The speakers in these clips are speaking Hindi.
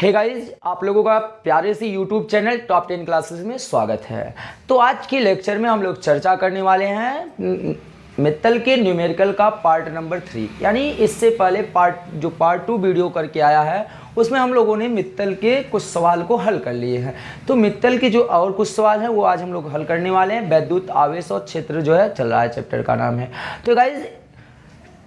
हे गाइस आप लोगों का प्यारे से YouTube channel top ten classes में स्वागत है। तो आज के लेक्चर में हम लोग चर्चा करने वाले हैं मित्तल के न्यूमेरिकल का पार्ट नंबर थ्री यानी इससे पहले पार्ट जो पार्ट टू वीडियो करके आया है, उसमें हम लोगों ने मित्तल के कुछ सवाल को हल कर लिए हैं। तो मित्तल के जो और कुछ सवाल हैं, वो आज हम लोग हल करने वाले हैं। वैद्युत आवेश और क्षेत्र जो है, चल रहा है चैप्टर का नाम है। तो गाइज़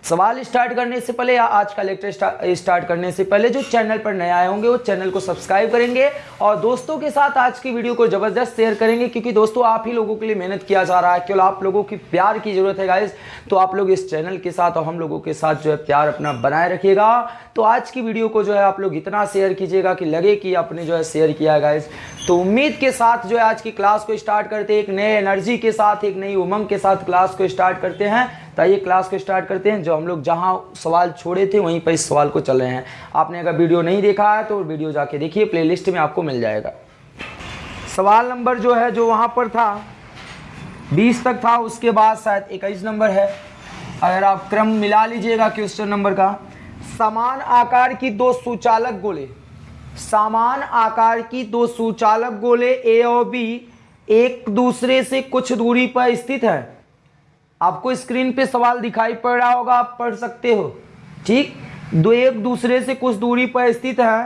सवाल स्टार्ट करने से पहले या आज का लेक्चर स्टार्ट करने से पहले जो चैनल पर नए आए होंगे, वो चैनल को सब्सक्राइब करेंगे और दोस्तों के साथ आज की वीडियो को ज़बरदस्त शेयर करेंगे क्योंकि दोस्तों आप ही लोगों के लिए मेहनत किया जा रहा है। केवल आप लोगों की प्यार की ज़रूरत है गाइज़ तो आप लोग इस चैनल के साथ और हम लोगों के साथ जो है प्यार अपना बनाए रखिएगा। तो आज की वीडियो को जो है आप लोग इतना शेयर कीजिएगा कि लगे कि आपने जो है शेयर किया गाइज़ तो उम्मीद के साथ जो है आज की क्लास को स्टार्ट करते एक नए एनर्जी के साथ, एक नई उमंग के साथ क्लास को स्टार्ट करते हैं। तो आइए क्लास को स्टार्ट करते हैं। जो हम लोग जहाँ सवाल छोड़े थे, वहीं पर इस सवाल को चल रहे हैं। आपने अगर वीडियो नहीं देखा है तो वीडियो जाके देखिए प्लेलिस्ट में आपको मिल जाएगा। सवाल नंबर जो है, जो वहाँ पर था, बीस तक था, उसके बाद शायद इक्कीस नंबर है। अगर आप क्रम मिला लीजिएगा क्वेश्चन नंबर का। समान आकार की दो सुचालक गोले। समान आकार की दो सुचालक गोले ए और बी एक दूसरे से कुछ दूरी पर स्थित है। आपको स्क्रीन पे सवाल दिखाई पड़ रहा होगा, आप पढ़ सकते हो। ठीक? दो एक दूसरे से कुछ दूरी पर स्थित है।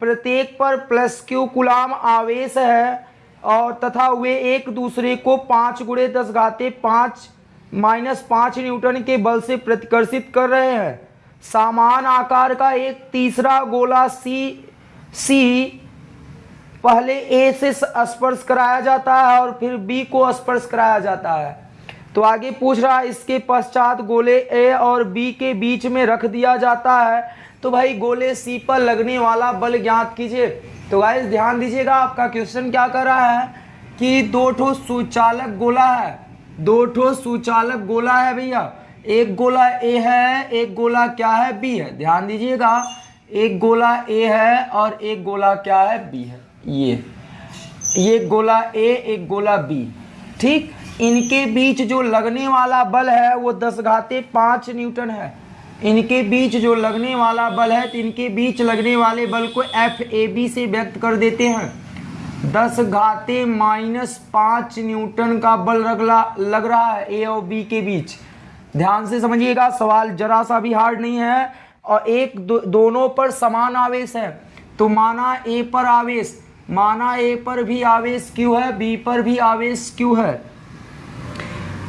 प्रत्येक पर प्लस क्यू गुलाम आवेश है और तथा वे एक दूसरे को पाँच गुड़े दस घाते पाँच माइनस पाँच न्यूटन के बल से प्रतिकर्षित कर रहे हैं। सामान आकार का एक तीसरा गोला सी सी पहले ए से स्पर्श कराया जाता है और फिर बी को स्पर्श कराया जाता है। तो आगे पूछ रहा है इसके पश्चात गोले ए और बी के बीच में रख दिया जाता है। तो भाई, गोले सी पर लगने वाला बल ज्ञात कीजिए। तो गाइस ध्यान दीजिएगा, आपका क्वेश्चन क्या कर रहा है कि दो ठो सुचालक गोला है। दो ठो सुचालक गोला है भैया। एक गोला ए है, एक गोला क्या है? बी है। ध्यान दीजिएगा, एक गोला ए है और एक गोला क्या है? बी है। ये ये गोला ए, एक गोला बी। ठीक? इनके बीच जो लगने वाला बल है वो दस घाते पाँच न्यूटन है। इनके बीच जो लगने वाला बल है तो इनके बीच लगने वाले बल को एफ़ ए बी से व्यक्त कर देते हैं। दस घाते माइनस पाँच न्यूटन का बल रगला लग रहा है ए और बी के बीच। ध्यान से समझिएगा सवाल जरा सा भी हार्ड नहीं है और एक दो, दोनों पर समान आवेश है। तो माना ए पर आवेश माना ए पर भी आवेश क्यों है बी पर भी आवेश क्यों है?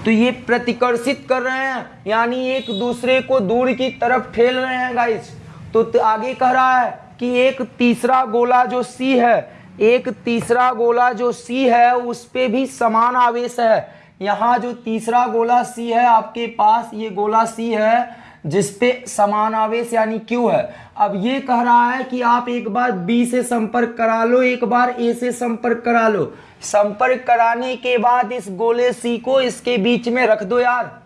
तो ये प्रतिकर्षित कर रहे हैं, यानी एक दूसरे को दूर की तरफ़ ठेल रहे हैं गाइस तो आगे कह रहा है कि एक तीसरा गोला जो सी है, एक तीसरा गोला जो सी है, उस पर भी समान आवेश है. यहाँ जो तीसरा गोला सी है, आपके पास ये गोला सी है जिसपे समान आवेश यानी क्यू है. अब ये कह रहा है कि आप एक बार बी से संपर्क करा लो, एक बार ए से संपर्क करा लो. संपर्क कराने के बाद इस गोले सी को इसके बीच में रख दो यार।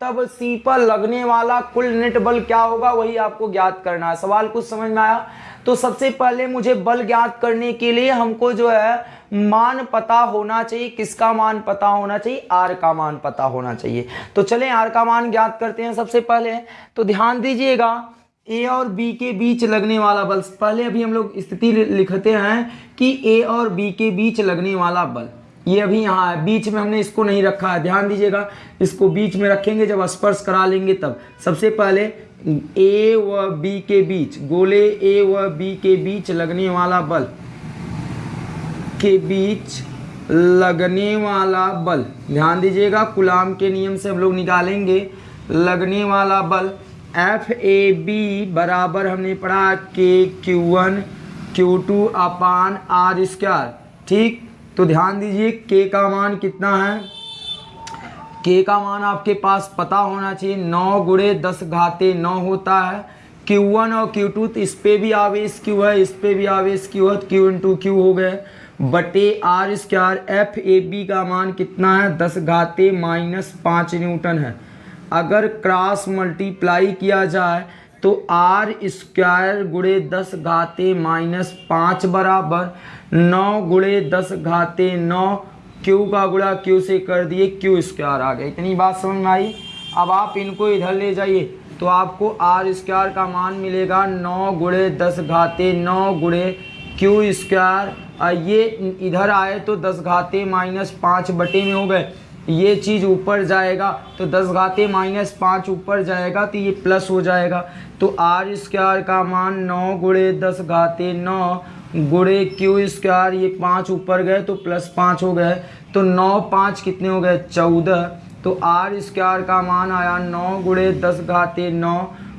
तब सी पर लगने वाला कुल नेट बल क्या होगा, वही आपको ज्ञात करना है। सवाल कुछ समझ में आया? तो सबसे पहले मुझे बल ज्ञात करने के लिए हमको जो है, मान पता होना चाहिए। किसका मान पता होना चाहिए? आर का मान पता होना चाहिए। तो चलें, आर का मान ज्ञात करते हैं सबसे पहले। तो ध्यान दीजिएगा ए और बी के बीच लगने वाला बल। पहले अभी हम लोग स्थिति लिखते हैं कि ए और बी के बीच लगने वाला बल। ये अभी यहाँ है। बीच में हमने इसको नहीं रखा है। ध्यान दीजिएगा, इसको बीच में रखेंगे, जब स्पर्श करा लेंगे तब। सबसे पहले ए व बी के बीच, गोले ए व बी के बीच लगने वाला बल के बीच लगने वाला बल। ध्यान दीजिएगा गुलाम के नियम से हम लोग निकालेंगे। लगने वाला बल एफ़ ए बी बराबर हमने पढ़ा के Q one Q two upon R square ठीक? तो ध्यान दीजिए के का मान कितना है? के का मान आपके पास पता होना चाहिए। नौ गुड़े दस घाते नौ होता है। क्यू वन और क्यू टू तो इस पर भी आवेश क्यू है, इस पर भी आवेश क्यू है क्यू इन टू क्यू हो गए। बटे R square F A B का मान कितना है? दस घाते माइनस पाँच न्यूटन है। अगर क्रॉस मल्टीप्लाई किया जाए तो आर स्क्वायर गुड़े दस घाते माइनस पाँच बराबर नौ गुड़े दस घाते नौ क्यू का गुड़ा क्यू से कर दिए क्यू स्क्वायर आ गया। इतनी बात समझ में आई? अब आप इनको इधर ले जाइए तो आपको आर स्क्वायर का मान मिलेगा नौ गुड़े दस घाते नौ गुड़े क्यू स्क्वायर ये इधर आए तो दस घाते माइनस पाँच बटे में हो गए। ये चीज़ ऊपर जाएगा तो दस घाते माइनस पाँच ऊपर जाएगा तो ये प्लस हो जाएगा। तो आर स्क्वायर का मान नौ गुड़े दस घाते नौ गुड़े क्यू स्क्वायर, ये पाँच ऊपर गए तो प्लस पाँच हो गए। तो नौ पाँच कितने हो गए? चौदह। तो आर स्क्वायर का मान आया नौ गुड़े दस घाते नौ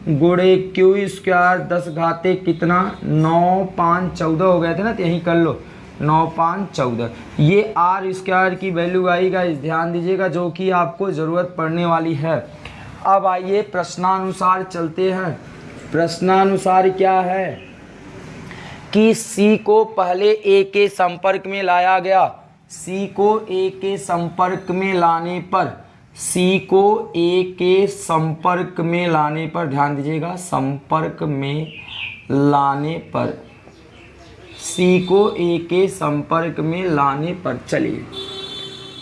गुड़े क्यू स्क्वायर दस घाते कितना? नौ पाँच चौदह हो गए थे ना तो यहीं कर लो। नौ पाँच चौदह। ये आर स्क्वायर की वैल्यू आएगा ध्यान दीजिएगा, जो कि आपको ज़रूरत पड़ने वाली है। अब आइए प्रश्नानुसार चलते हैं। प्रश्नानुसार क्या है? कि सी को पहले ए के संपर्क में लाया गया। सी को ए के संपर्क में लाने पर सी को ए के संपर्क में लाने पर, ध्यान दीजिएगा, संपर्क में लाने पर। सी को ए के संपर्क में लाने पर चलिए।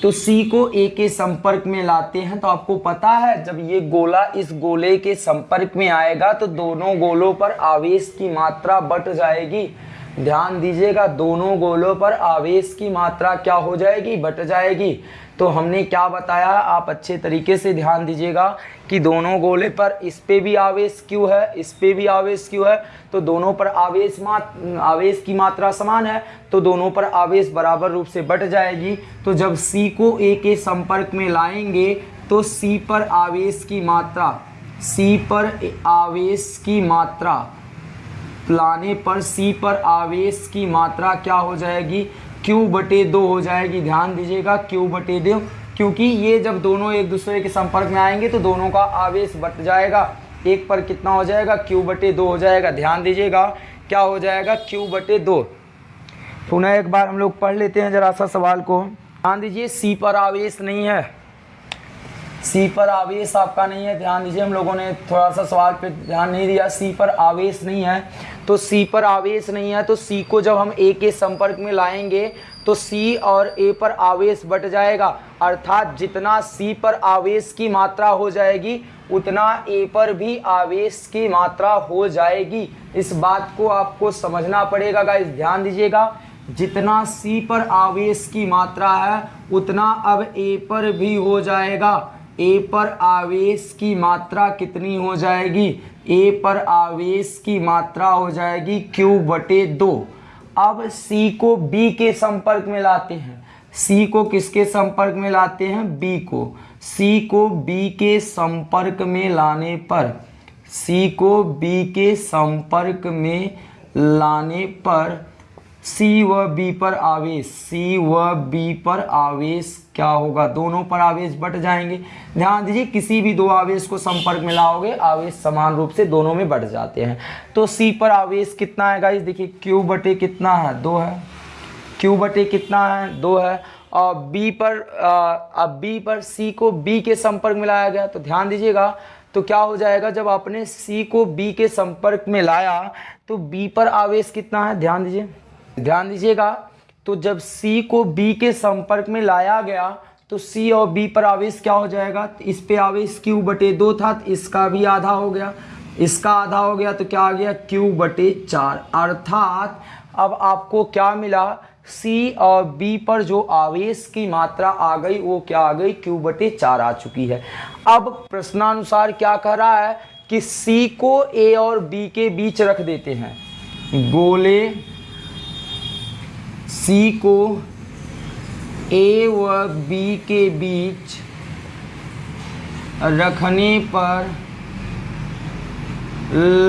तो सी को ए के संपर्क में लाते हैं तो आपको पता है, जब ये गोला इस गोले के संपर्क में आएगा तो दोनों गोलों पर आवेश की मात्रा बढ़ जाएगी। ध्यान दीजिएगा, दोनों गोलों पर आवेश की मात्रा क्या हो जाएगी? बट जाएगी। तो हमने क्या बताया? आप अच्छे तरीके से ध्यान दीजिएगा कि दोनों गोले पर इस पे भी आवेश क्यों है, इस पे भी आवेश क्यों है? तो दोनों पर आवेश मात, आवेश की मात्रा समान है तो दोनों पर आवेश बराबर रूप से बट जाएगी। तो जब सी को ए के संपर्क में लाएँगे तो सी पर आवेश की मात्रा सी पर आवेश की मात्रा लाने पर सी पर आवेश की मात्रा क्या हो जाएगी? क्यू बटे दो हो जाएगी। ध्यान दीजिएगा क्यू बटे दो, क्योंकि ये जब दोनों एक दूसरे के संपर्क में आएँगे तो दोनों का आवेश बट जाएगा। एक पर कितना हो जाएगा? क्यू बटे दो हो जाएगा। ध्यान दीजिएगा, क्या हो जाएगा? क्यू बटे दो। पुनः एक बार हम लोग पढ़ लेते हैं जरा सा सवाल को। ध्यान दीजिए सी पर आवेश नहीं है। सी पर आवेश आपका नहीं है। ध्यान दीजिए, हम लोगों ने थोड़ा सा सवाल पे ध्यान नहीं दिया। सी पर आवेश नहीं है। तो सी पर आवेश नहीं है तो सी को जब हम ए के संपर्क में लाएँगे तो सी और ए पर आवेश बट जाएगा। अर्थात जितना सी पर आवेश की मात्रा हो जाएगी, उतना ए पर भी आवेश की मात्रा हो जाएगी। इस बात को आपको समझना पड़ेगा गाइस ध्यान दीजिएगा। जितना सी पर आवेश की मात्रा है, उतना अब ए पर भी हो जाएगा। ए पर आवेश की मात्रा कितनी हो जाएगी? ए पर आवेश की मात्रा हो जाएगी क्यू बटे दो। अब सी को बी के संपर्क में लाते हैं। सी को किसके संपर्क में लाते हैं? बी को। सी को बी के संपर्क में लाने पर। सी को बी के संपर्क में लाने पर सी व बी पर आवेश। सी व बी पर आवेश क्या होगा? दोनों पर आवेश बढ़ जाएँगे। ध्यान दीजिए, किसी भी दो आवेश को संपर्क में लाओगे, आवेश समान रूप से दोनों में बढ़ जाते हैं। तो सी पर आवेश कितना है गाइस देखिए क्यू बटे कितना है? दो है। क्यू बटे कितना है? दो है। और बी पर अब बी पर सी को बी के संपर्क में लाया गया तो ध्यान दीजिएगा तो क्या हो जाएगा? जब आपने सी को बी के संपर्क में लाया तो बी पर आवेश कितना है? ध्यान दीजिए। ध्यान दीजिएगा तो जब C को B के संपर्क में लाया गया तो C और B पर आवेश क्या हो जाएगा? इस पे आवेश Q बटे दो था तो इसका भी आधा हो गया। इसका आधा हो गया तो क्या आ गया? Q बटे चार। अर्थात, अब आपको क्या मिला? C और B पर जो आवेश की मात्रा आ गई, वो क्या आ गई? Q बटे चार आ चुकी है। अब प्रश्नानुसार क्या कह रहा है कि C को A और B के बीच रख देते हैं। गोले सी को ए व बी के बीच रखने पर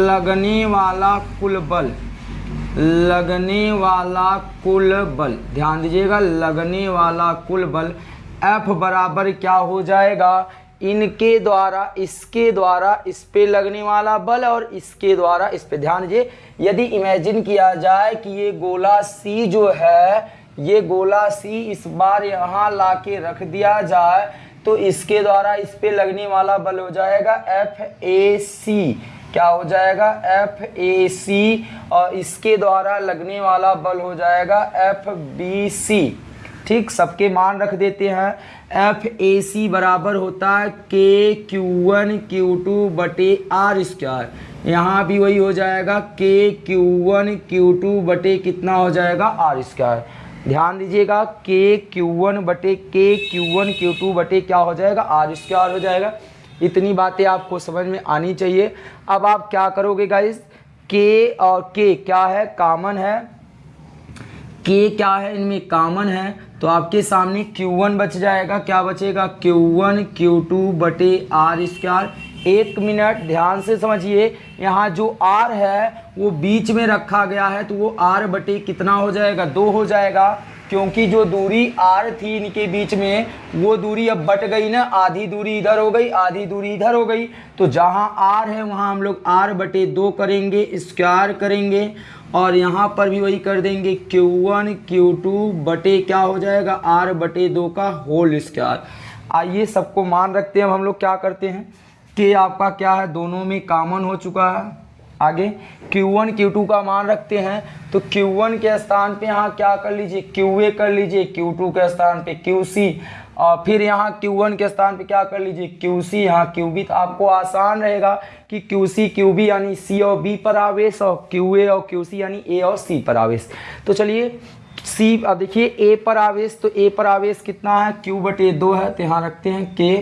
लगने वाला कुल बल, लगने वाला कुल बल, ध्यान दीजिएगा, लगने वाला कुल बल F बराबर क्या हो जाएगा? इनके द्वारा, इसके द्वारा इस पे लगने वाला बल और इसके द्वारा इस पे ध्यान दीजिए। यदि इमेजिन किया जाए कि ये गोला सी जो है, ये गोला सी इस बार यहाँ ला के रख दिया जाए तो इसके द्वारा इस पे लगने वाला बल हो जाएगा एफ़ ए सी क्या हो जाएगा? एफ़ ए सी और इसके द्वारा लगने वाला बल हो जाएगा एफ़ बी सी ठीक? सबके मान रख देते हैं। एफ़ ए सी बराबर होता है के क्यू वन, क्यू टू बटे आर स्क्वायर। यहाँ भी वही हो जाएगा, के क्यू वन, क्यू टू बटे कितना हो जाएगा? R square. ध्यान दीजिएगा, के क्यू वन बटे के क्यू वन, क्यू टू बटे क्या हो जाएगा? आर स्क्वायर हो जाएगा। इतनी बातें आपको समझ में आनी चाहिए। अब आप क्या करोगे गाइस के और के क्या है? कॉमन है। के क्या है? इनमें कॉमन है। तो आपके सामने Q1 बच जाएगा। क्या बचेगा? Q1 Q2 बटे आर स्क्वायर एक मिनट ध्यान से समझिए। यहाँ जो R है, वो बीच में रखा गया है। तो वो R बटे कितना हो जाएगा? दो हो जाएगा। क्योंकि जो दूरी R थी इनके बीच में, वो दूरी अब बट गई ना। आधी दूरी इधर हो गई, आधी दूरी इधर हो गई। तो जहाँ R है, वहाँ हम लोग R बटे दो करेंगे स्क्वायर करेंगे। और यहाँ पर भी वही कर देंगे Q1 Q2 बटे क्या हो जाएगा? R बटे दो का होल स्क्वायर आइए सबको मान रखते हैं हम लोग क्या करते हैं? कि आपका क्या है? दोनों में कॉमन हो चुका है। आगे Q1 Q2 का मान रखते हैं। तो Q1 के स्थान पे यहाँ क्या कर लीजिए? QA कर लीजिए Q2 के स्थान पे QC और फिर यहाँ Q1 के स्थान पे क्या कर लीजिए? QC यहाँ QB तो आपको आसान रहेगा कि QC QB यानी C और B पर आवेश और QA और QC यानी A और C पर आवेश। तो चलिए सी अब देखिए ए पर आवेश तो ए पर आवेश कितना है? क्यू बटे दो है तो यहाँ रखते हैं के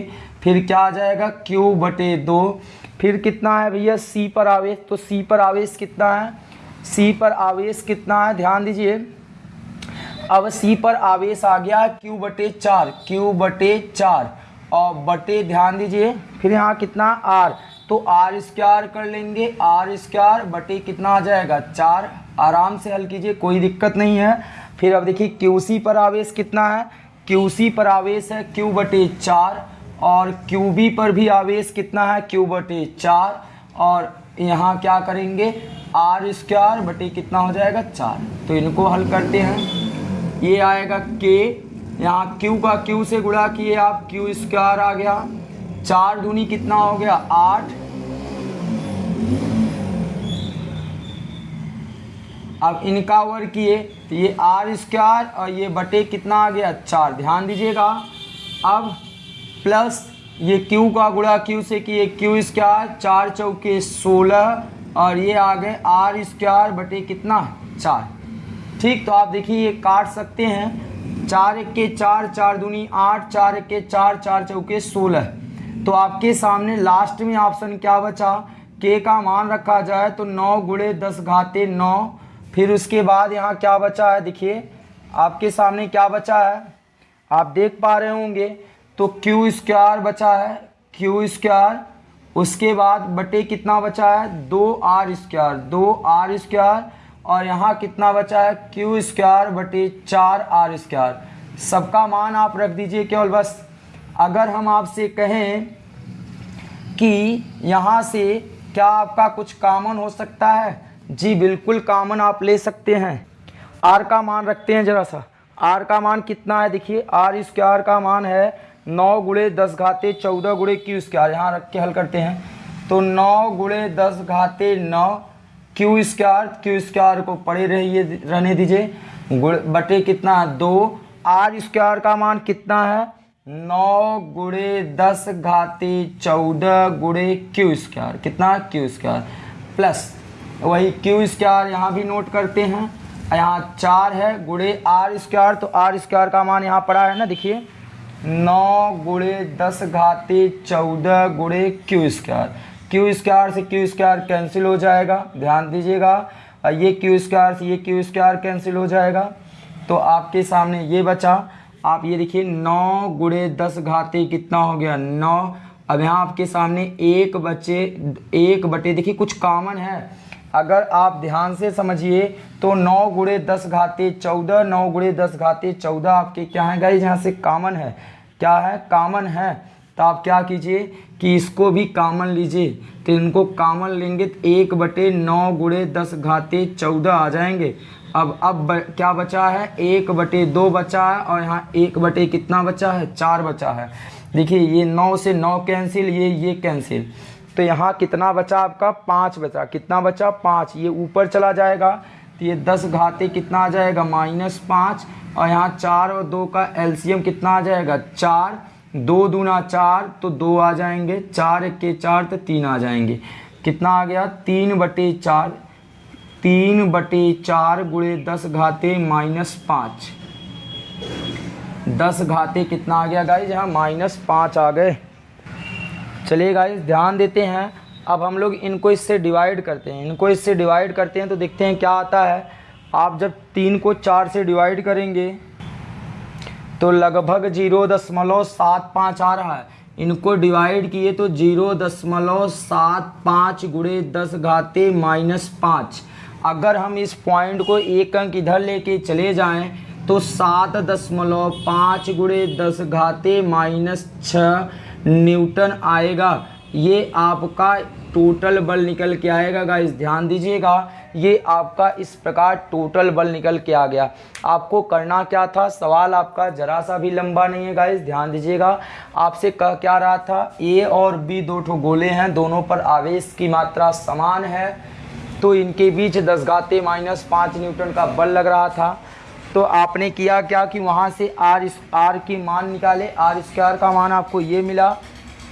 फिर क्या आ जाएगा? क्यू बटे दो। फिर कितना है भैया? सी पर आवेश तो सी पर आवेश कितना है? सी पर आवेश कितना है? ध्यान दीजिए अब सी पर आवेश आ गया क्यू बटे चार क्यू बटे चार। और बटे ध्यान दीजिए, फिर यहाँ कितना आर तो आर स्क्वायर कर लेंगे आर स्क्वायर बटे कितना आ जाएगा? चार। आराम से हल कीजिए, कोई दिक्कत नहीं है। फिर अब देखिए क्यू सी पर आवेश कितना है? क्यू सी पर आवेश है क्यू बटे चार, और क्यू बी पर भी आवेश कितना है? क्यू बटे चार, और यहाँ क्या करेंगे? आर स्क्वायर बटे कितना हो जाएगा? चार। तो इनको हल करते हैं। ये आएगा के यहाँ क्यू का क्यू से गुणा किए आप क्यू स्क्वायर आ गया। चार दूनी कितना हो गया? आठ। अब इनका वर्ग किए तो ये आर स्क्वायर और ये बटे कितना आ गया? चार। ध्यान दीजिएगा। अब प्लस ये क्यू का गुणा क्यू से किए क्यू स्क्वायर चार चौके सोलह, और ये आ गए आर स्क्वायर बटे कितना? चार। ठीक तो आप देखिए, ये काट सकते हैं। चार एक के चार चार दूनी आठ, चार एक के चार चार चौके सोलह। तो आपके सामने लास्ट में ऑप्शन क्या बचा? के का मान रखा जाए तो नौ गुड़े दस घाते नौ। फिर उसके बाद यहाँ क्या बचा है? देखिए, आपके सामने क्या बचा है? आप देख पा रहे होंगे तो क्यू स्क्वायर बचा है। क्यू स्क्वायर उसके बाद बटे कितना बचा है? दो आर स्क्वायर दो आर स्क्वायर और यहाँ कितना बचा है? क्यू स्क्वायर बटे चार आर स्क्वायर सबका मान आप रख दीजिए केवल बस। अगर हम आपसे कहें कि यहाँ से क्या आपका कुछ कामन हो सकता है? जी, बिल्कुल कामन आप ले सकते हैं। आर का मान रखते हैं ज़रा सा। आर का मान कितना है? देखिए आर स्क्वायर का मान है नौ गुड़े दस घाते चौदह गुड़े क्यू स्क्वायर यहाँ रख के हल करते हैं। तो नौ गुड़े दस घाते नौ क्यू स्क्वायर क्यू स्क्वायर को पड़े रहिए, रहने दीजिए। गुड़ बटे कितना दो। आर स्क्वायर का मान कितना है? नौ गुड़े दस घाते चौदह गुड़े क्यू स्क्वायर कितना? क्यू स्क्वायर प्लस वही क्यू स्क्वायर यहाँ भी नोट करते हैं। यहाँ चार है गुड़े आर स्क्वायर तो आर स्क्वायर का मान यहाँ पड़ा है ना, देखिए। नौ गुड़े दस घाते चौदह गुड़े क्यू स्क्वायर क्यू स्क्वायर से क्यू स्क्वायर कैंसिल हो जाएगा। ध्यान दीजिएगा, ये क्यू स्क्वायर से ये क्यू स्क्वायर कैंसिल हो जाएगा। तो आपके सामने ये बचा। आप ये देखिए, नौ गुड़े दस घाते कितना हो गया? नौ। अब यहाँ आपके सामने एक बच्चे एक बटे, देखिए कुछ कॉमन है। अगर आप ध्यान से समझिए तो नौ गुड़े दस घाते चौदह, नौ गुड़े दस घाते चौदह आपके क्या है गाइज़ यहाँ से कॉमन है। क्या है? कॉमन है। तो आप क्या कीजिए कि इसको भी कामन लीजिए। तो इनको कामन लेंगे तो एक बटे नौ गुड़े दस घाते चौदह आ जाएँगे। अब अब ब, क्या बचा है? एक बटे दो बचा है और यहाँ एक बटे कितना बचा है? चार बचा है। देखिए ये नौ से नौ कैंसिल ये ये कैंसिल तो यहाँ कितना बचा आपका? पाँच बचा। कितना बचा? पाँच। ये ऊपर चला जाएगा। तो ये दस घाते कितना आ जाएगा? माइनस पाँच। और यहाँ चार और दो का एलसीएम कितना आ जाएगा? चार। दो दूना चार तो दो आ जाएँगे, चार एक के चार तो तीन आ जाएँगे। कितना आ गया? तीन बटे चार। तीन बटे चार गुड़े दस घाते माइनस पाँच। दस घाते कितना आ गया गाइज़ यहाँ माइनस पाँच आ गए। चलिए गाइज़ ध्यान देते हैं। अब हम लोग इनको इससे डिवाइड करते हैं। इनको इससे डिवाइड करते हैं तो देखते हैं क्या आता है। आप जब तीन को चार से डिवाइड करेंगे तो लगभग ज़ीरो दशमलव सात पाँच आ रहा है। इनको डिवाइड किए तो ज़ीरो दशमलव सात पाँच गुड़े दस घाते माइनस पाँच। अगर हम इस पॉइंट को एक अंक इधर लेके चले जाएँ तो सात दशमलव पाँच गुड़े दस घाते माइनस छः न्यूटन आएगा। ये आपका टोटल बल निकल के आएगा गाइस ध्यान दीजिएगा, ये आपका इस प्रकार टोटल बल निकल के आ गया। आपको करना क्या था? सवाल आपका जरा सा भी लंबा नहीं है गाइस ध्यान दीजिएगा। आपसे कह क्या रहा था? ए और बी दो ठो गोले हैं, दोनों पर आवेश की मात्रा समान है। तो इनके बीच दस गाते माइनस पाँच न्यूटन का बल लग रहा था। तो आपने किया क्या कि वहाँ से आर इस आर की मान निकाले। आर स्क्वायर का मान आपको ये मिला।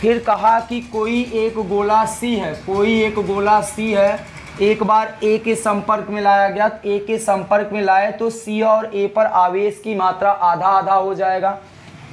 फिर कहा कि कोई एक गोला सी है, कोई एक गोला सी है। एक बार ए के संपर्क में लाया गया ए के संपर्क में लाए तो सी और ए पर आवेश की मात्रा आधा आधा हो जाएगा।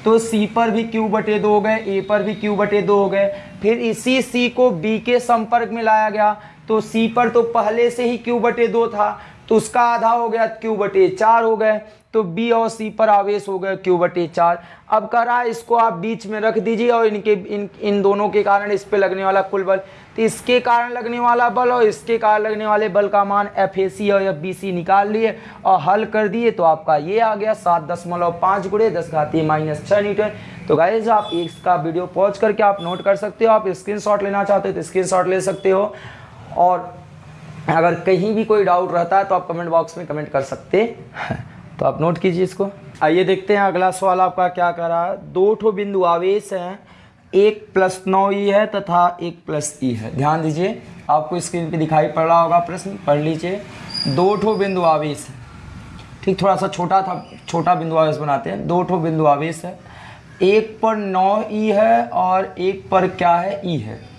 तो सी पर भी क्यू बटे दो हो गए ए पर भी क्यू बटे दो हो गए। फिर इसी सी को बी के संपर्क में लाया गया तो सी पर तो पहले से ही क्यू बटे दो था। तो उसका आधा हो गया क्यू बटे चार हो गए तो बी और सी पर आवेश हो गया क्यू बटे चार। अब कह रहा है इसको आप बीच में रख दीजिए और इनके, इन इन दोनों के कारण इस पे लगने वाला कुल बल। तो इसके कारण लगने वाला बल और इसके कारण लगने वाले बल का मान एफ़ ए सी और एफ़ बी सी निकाल लिए और हल कर दिए तो आपका ये आ गया सात दशमलव पाँच गुड़े दस घाती माइनस छः न्यूटन। तो गाइज़ आप इसका वीडियो पहुँच करके आप नोट कर सकते हो। आप स्क्रीन लेना चाहते हो तो स्क्रीन ले सकते हो। और अगर कहीं भी कोई डाउट रहता है तो आप कमेंट बॉक्स में कमेंट कर सकते हैं। तो आप नोट कीजिए इसको। आइए देखते हैं अगला सवाल आपका क्या कर रहा है। दो ठो बिंदु आवेश हैं, एक प्लस नौ ई है तथा एक प्लस ई है। ध्यान दीजिए, आपको स्क्रीन पे दिखाई पड़ रहा होगा प्रश्न, पढ़ लीजिए। दो ठो बिंदु आवेश है। ठीक, थोड़ा सा छोटा था, छोटा बिंदु आवेश बनाते हैं। दो ठो बिंदु आवेश है। एक पर नौ ई है और एक पर क्या है, ई है।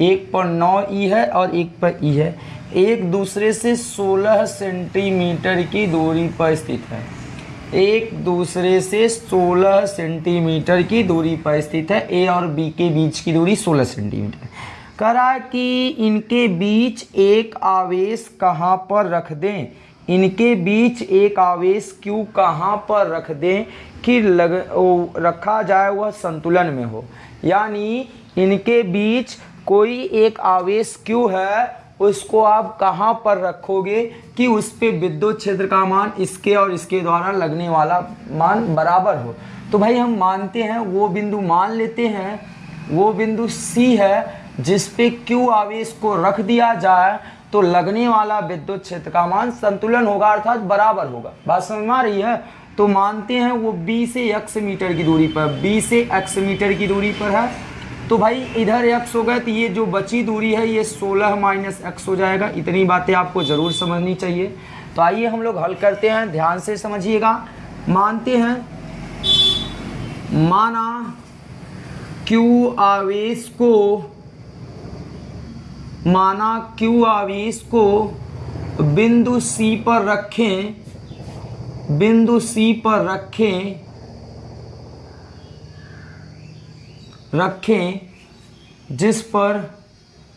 एक पर नौ ई है और एक पर ई है। एक दूसरे से 16 सेंटीमीटर की दूरी पर स्थित है। एक दूसरे से 16 सेंटीमीटर की दूरी पर स्थित है। ए और बी के बीच की दूरी 16 सेंटीमीटर करा कि इनके बीच एक आवेश कहाँ पर रख दें? इनके बीच एक आवेश क्यू कहाँ पर रख दें कि लग ओ, रखा जाए वह संतुलन में हो? यानी इनके बीच कोई एक आवेश क्यू है, उसको आप कहाँ पर रखोगे कि उस पर विद्युत क्षेत्र का मान इसके और इसके द्वारा लगने वाला मान बराबर हो? तो भाई हम मानते हैं, वो बिंदु मान लेते हैं, वो बिंदु सी है, जिस पे क्यू आवेश को रख दिया जाए तो लगने वाला विद्युत क्षेत्र का मान संतुलन होगा, अर्थात बराबर होगा। बात समझ में आ रही है? तो मानते हैं वो बी से एक्स मीटर की दूरी पर बी से एक्स मीटर की दूरी पर है। तो भाई इधर एक्स हो गए तो ये जो बची दूरी है, ये 16 माइनस एक्स हो जाएगा। इतनी बातें आपको ज़रूर समझनी चाहिए। तो आइए हम लोग हल करते हैं। ध्यान से समझिएगा। मानते हैं। माना क्यू आवेश को, माना क्यू आवेश को बिंदु सी पर रखें, बिंदु सी पर रखें। रखें जिस पर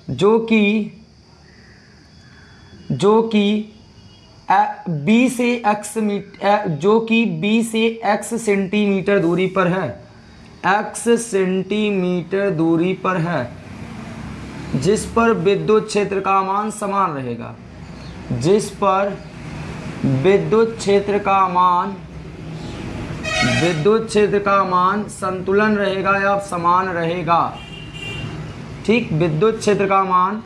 जो कि जो कि बी से एक्स मीटर जो कि बी से एक्स सेंटीमीटर दूरी पर है। एक्स सेंटीमीटर दूरी पर है, जिस पर विद्युत क्षेत्र का मान समान रहेगा। जिस पर विद्युत क्षेत्र का मान विद्युत क्षेत्र का मान संतुलन रहेगा या समान रहेगा? ठीक विद्युत क्षेत्र का मान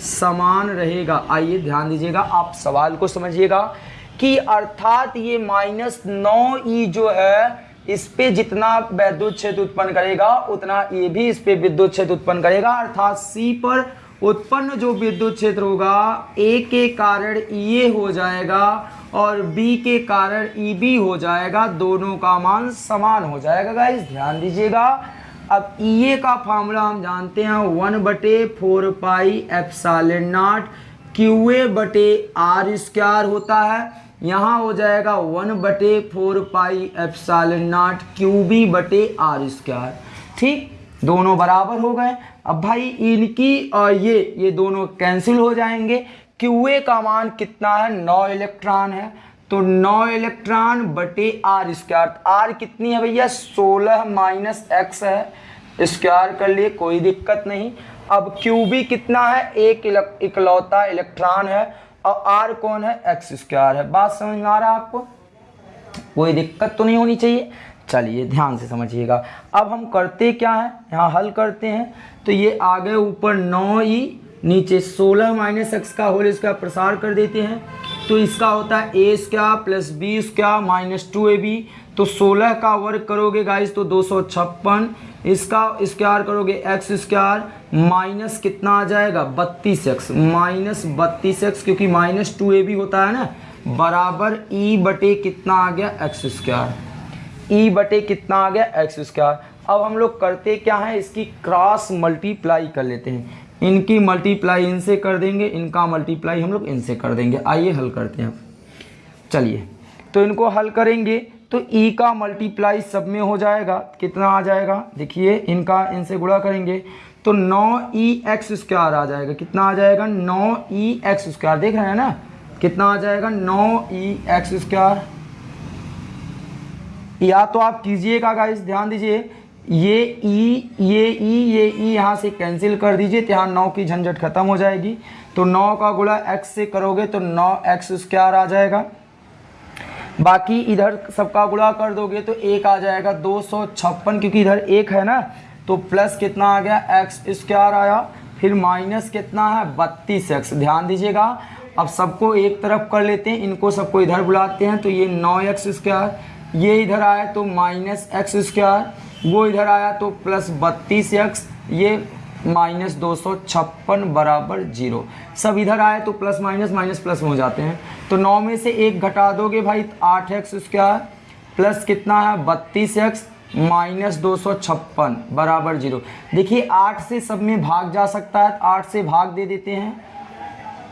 समान रहेगा। आइए ध्यान दीजिएगा, आप सवाल को समझिएगा कि अर्थात ये माइनस नौ ई जो है, इस पे जितना विद्युत क्षेत्र उत्पन्न करेगा, उतना ये भी इस पे विद्युत क्षेत्र उत्पन्न करेगा। अर्थात सी पर उत्पन्न जो विद्युत क्षेत्र होगा, ए के कारण ये हो जाएगा और बी के कारण ई बी हो जाएगा, दोनों का मान समान हो जाएगा गाइस ध्यान दीजिएगा। अब ई ए का फार्मूला हम जानते हैं वन बटे four pi F naught Q A बटे आर स्क्वायर होता है। यहाँ हो जाएगा वन बटे four pi F naught Q B बटे आर स्क्वायर ठीक? दोनों बराबर हो गए। अब भाई इनकी और ये ये दोनों कैंसिल हो जाएँगे। क्यू ए का मान कितना है? नौ इलेक्ट्रॉन है। तो नौ इलेक्ट्रॉन बटे आर स्क्वायर। आर कितनी है भैया? सोलह माइनस एक्स है। स्क्वायर कर लिए, कोई दिक्कत नहीं। अब क्यू बी कितना है? एक इकलौता इलेक्ट्रॉन है। और आर कौन है? एक्स स्क्वायर है। बात समझ में आ रहा है आपको? कोई दिक्कत तो नहीं होनी चाहिए। चलिए, ध्यान से समझिएगा। अब हम करते क्या है? यहाँ हल करते हैं। तो ये आगे ऊपर नौ ई। नीचे सोलह माइनस एक्स का होल इसका प्रसार कर देते हैं। तो इसका होता है A square plus B square minus two A B. तो सोलह का वर्ग करोगे गाइस तो दो सौ छप्पन। इसका स्क्वायर करोगे एक्स स्क्वायर माइनस कितना आ जाएगा? बत्तीस एक्स। माइनस बत्तीस एक्स क्योंकि माइनस टू ए बी होता है ना? बराबर ई बटे कितना आ गया? X square. ई बटे कितना आ गया? X square. अब हम लोग करते क्या है? इसकी क्रॉस मल्टीप्लाई कर लेते हैं। इनकी मल्टीप्लाई इनसे कर देंगे, इनका मल्टीप्लाई हम लोग इनसे कर देंगे। आइए हल करते हैं। चलिए तो इनको हल करेंगे तो ई e का मल्टीप्लाई सब में हो जाएगा। कितना आ जाएगा? देखिए, इनका इनसे गुणा करेंगे तो नौ ई एक्स स्क्वायर आ जाएगा। कितना आ जाएगा? नौ ई एक्स स्क्वायर देख रहे हैं ना? कितना आ जाएगा? नौ ई एक्स स्क्वायर या तो आप कीजिएगा गाइस ध्यान दीजिए। ये ई ये ई ये ई यहाँ से कैंसिल कर दीजिए तो यहाँ नौ की झंझट खत्म हो जाएगी। तो नौ का गुणा एक्स से करोगे तो नौ एक्स स्क्वायर आ जाएगा। बाकी इधर सबका गुणा कर दोगे तो एक आ जाएगा दो सौ छप्पन, क्योंकि इधर एक है ना। तो प्लस कितना आ गया? एक्स स्क्वायर आया। फिर माइनस कितना है? बत्तीस एक्स ध्यान दीजिएगा। अब सबको एक तरफ़ कर लेते हैं। इनको सबको इधर बुलाते हैं। तो ये नौ एक्स स्क्वायर ये इधर आए तो माइनस एक्स स्क्वायर वो इधर आया तो प्लस बत्तीस एक्स, ये माइनस दो सौ छप्पन बराबर ज़ीरो। सब इधर आए तो प्लस माइनस माइनस प्लस हो जाते हैं। तो नौ में से एक घटा दोगे भाई आठ एक्स स्क्वायर प्लस कितना है बत्तीस एक्स, माइनस दो सौ छप्पन बराबर ज़ीरो। देखिए, आठ से सब में भाग जा सकता है आठ से भाग दे देते हैं।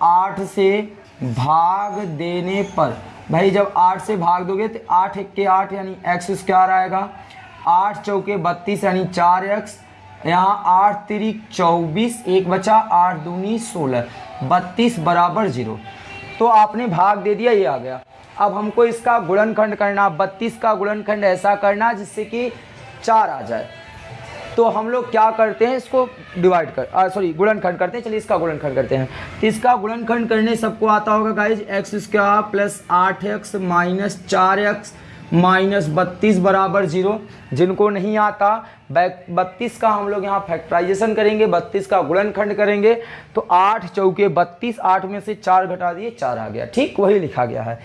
आठ से भाग देने पर, भाई जब आठ से भाग दोगे तो आठ एक के आठ, यानी एक्स स्क्वायर आएगा। आठ चौके बत्तीस यानी चार एक्स, यहाँ आठ तिरिक चौबीस, एक बचा, आठ दूनी सोलह, बत्तीस बराबर ज़ीरो। तो आपने भाग दे दिया, ये आ गया। अब हमको इसका गुणनखंड करना, बत्तीस का गुणनखंड ऐसा करना जिससे कि चार आ जाए। तो हम लोग क्या करते हैं, इसको डिवाइड कर सॉरी गुणनखंड करते हैं। चलिए इसका गुणनखंड करते हैं। तो इसका गुणनखंड करने सबको आता होगा गाइज़ एक्स स्क्वायर प्लस आठ एक्स माइनस चार एक्स माइनस बत्तीस बराबर ज़ीरो। जिनको नहीं आता बत्तीस का हम लोग यहाँ फैक्ट्राइजेशन करेंगे, बत्तीस का गुणनखंड करेंगे। तो आठ चौके बत्तीस, आठ में से चार घटा दिए, चार आ गया। ठीक, वही लिखा गया है।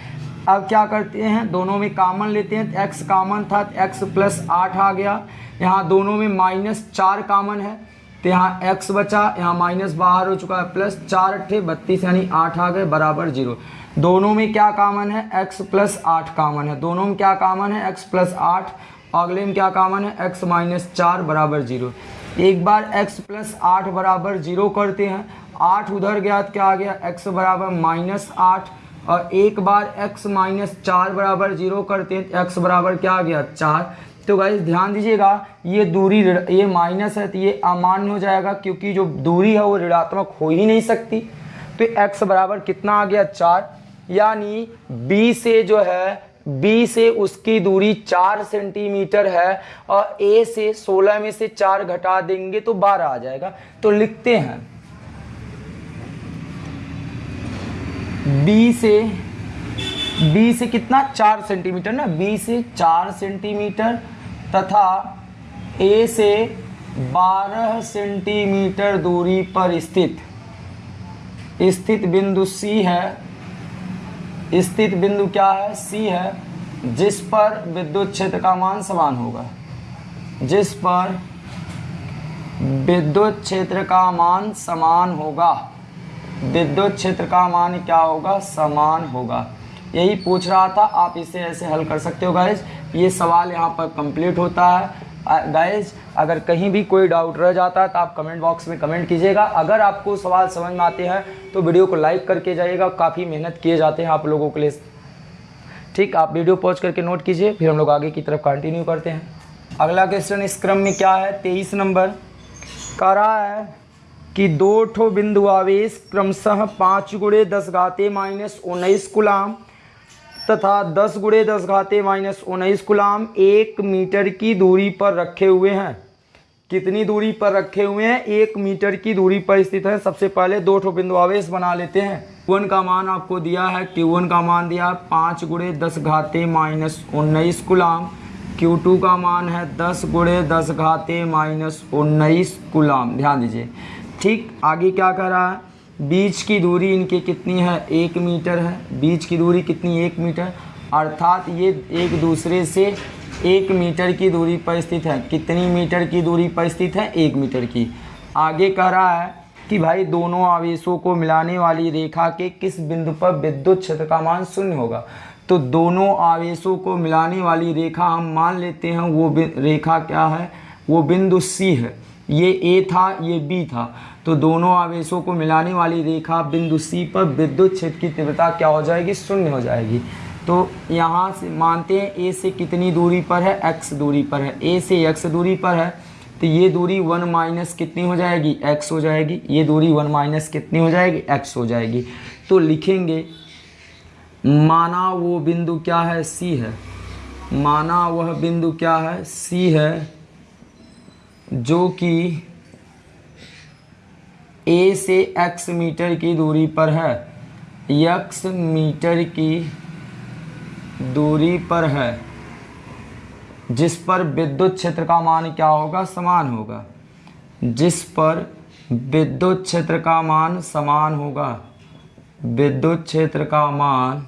अब क्या करते हैं? दोनों में कामन लेते हैं। तो एक्स कामन था तो एक्स प्लस आठ आ गया। यहाँ दोनों में माइनस चार कामन है। तो यहाँ एक्स बचा, यहाँ माइनस बाहर हो चुका है। प्लस चार अट्ठे, बत्तीस यानी आठ आ गए, बराबर ज़ीरो। दोनों में क्या कामन है? X प्लस आठ कामन है। दोनों में क्या कामन है? X प्लस आठ। अगले में क्या कामन है? X माइनस चार बराबर ज़ीरो एक बार x प्लस आठ बराबर ज़ीरो करते हैं। आठ उधर गया तो क्या आ गया? X बराबर माइनस आठ। और एक बार x माइनस चार बराबर ज़ीरो करते हैं तो x बराबर क्या आ गया? चार। तो गाइज़ ध्यान दीजिएगा, ये दूरी ये माइनस है तो ये अमान्य हो जाएगा, क्योंकि जो दूरी है, वो ऋणात्मक हो ही नहीं सकती। तो x बराबर कितना आ गया? चार। यानी B से जो है, B से उसकी दूरी चार सेंटीमीटर है और A से 16 में से चार घटा देंगे तो 12 आ जाएगा। तो लिखते हैं। B से B से कितना? चार सेंटीमीटर ना? B से चार सेंटीमीटर तथा A से 12 सेंटीमीटर दूरी पर स्थित स्थित बिंदु C है। स्थित बिंदु क्या है? सी है, जिस पर विद्युत क्षेत्र का मान समान होगा। जिस पर विद्युत क्षेत्र का मान समान होगा। विद्युत क्षेत्र का मान क्या होगा? समान होगा। यही पूछ रहा था, आप इसे ऐसे हल कर सकते हो गाइज़ ये सवाल यहाँ पर कंप्लीट होता है। गाइज़ अगर कहीं भी कोई डाउट रह जाता है तो आप कमेंट बॉक्स में कमेंट कीजिएगा। अगर आपको सवाल समझ में आते हैं तो वीडियो को लाइक करके जाइएगा। काफ़ी मेहनत किए जाते हैं आप लोगों के लिए। ठीक, आप वीडियो पॉज करके नोट कीजिए, फिर हम लोग आगे की तरफ़ कंटिन्यू करते हैं। अगला क्वेश्चन इस क्रम में क्या है? तेईस नंबर। कह रहा है कि दो ठो बिंदु आवेश, क्रमशः पाँच गुड़े दस घाते माइनस उन्नीस गुलाम तथा दस गुड़े दस घाते माइनस उन्नीस गुलाम एक मीटर की दूरी पर रखे हुए हैं। कितनी दूरी पर रखे हुए हैं? एक मीटर की दूरी पर स्थित है। सबसे पहले दो ठो बिंदु आवेश बना लेते हैं। वन का मान आपको दिया है। क्यू वन का मान दिया है पाँच गुड़े दस घाते माइनस उन्नीस गुलाम। क्यू टू का मान है दस गुड़े दस घाते माइनस उन्नीस गुलाम। ध्यान दीजिए। ठीक, आगे क्या कर रहा है? बीच की दूरी इनकी कितनी है? एक मीटर है। बीच की दूरी कितनी? एक मीटर। अर्थात ये एक दूसरे से एक मीटर की दूरी पर स्थित है। कितनी मीटर की दूरी पर स्थित है? एक मीटर की। आगे कह रहा है कि भाई, दोनों आवेशों को मिलाने वाली रेखा के किस बिंदु पर विद्युत क्षेत्र का मान शून्य होगा? तो दोनों आवेशों को मिलाने वाली रेखा हम मान लेते हैं। वो रेखा क्या है? वो बिंदु सी है। ये ए था, ये बी था। तो दोनों आवेशों को मिलाने वाली रेखा बिंदु सी पर विद्युत क्षेत्र की तीव्रता क्या हो जाएगी? शून्य हो जाएगी। तो यहाँ से मानते हैं ए से कितनी दूरी पर है? एक्स दूरी पर है। ए से एक्स दूरी पर है तो ये दूरी वन माइनस कितनी हो जाएगी? एक्स हो जाएगी। ये दूरी वन माइनस कितनी हो जाएगी? एक्स हो जाएगी। तो लिखेंगे, माना वो बिंदु क्या है? सी है। माना वह बिंदु क्या है? सी है, जो कि ए से एक्स मीटर की दूरी पर है। एक्स मीटर की दूरी पर है। जिस पर विद्युत क्षेत्र का मान क्या होगा? समान होगा। जिस पर विद्युत क्षेत्र का मान समान होगा, विद्युत क्षेत्र का मान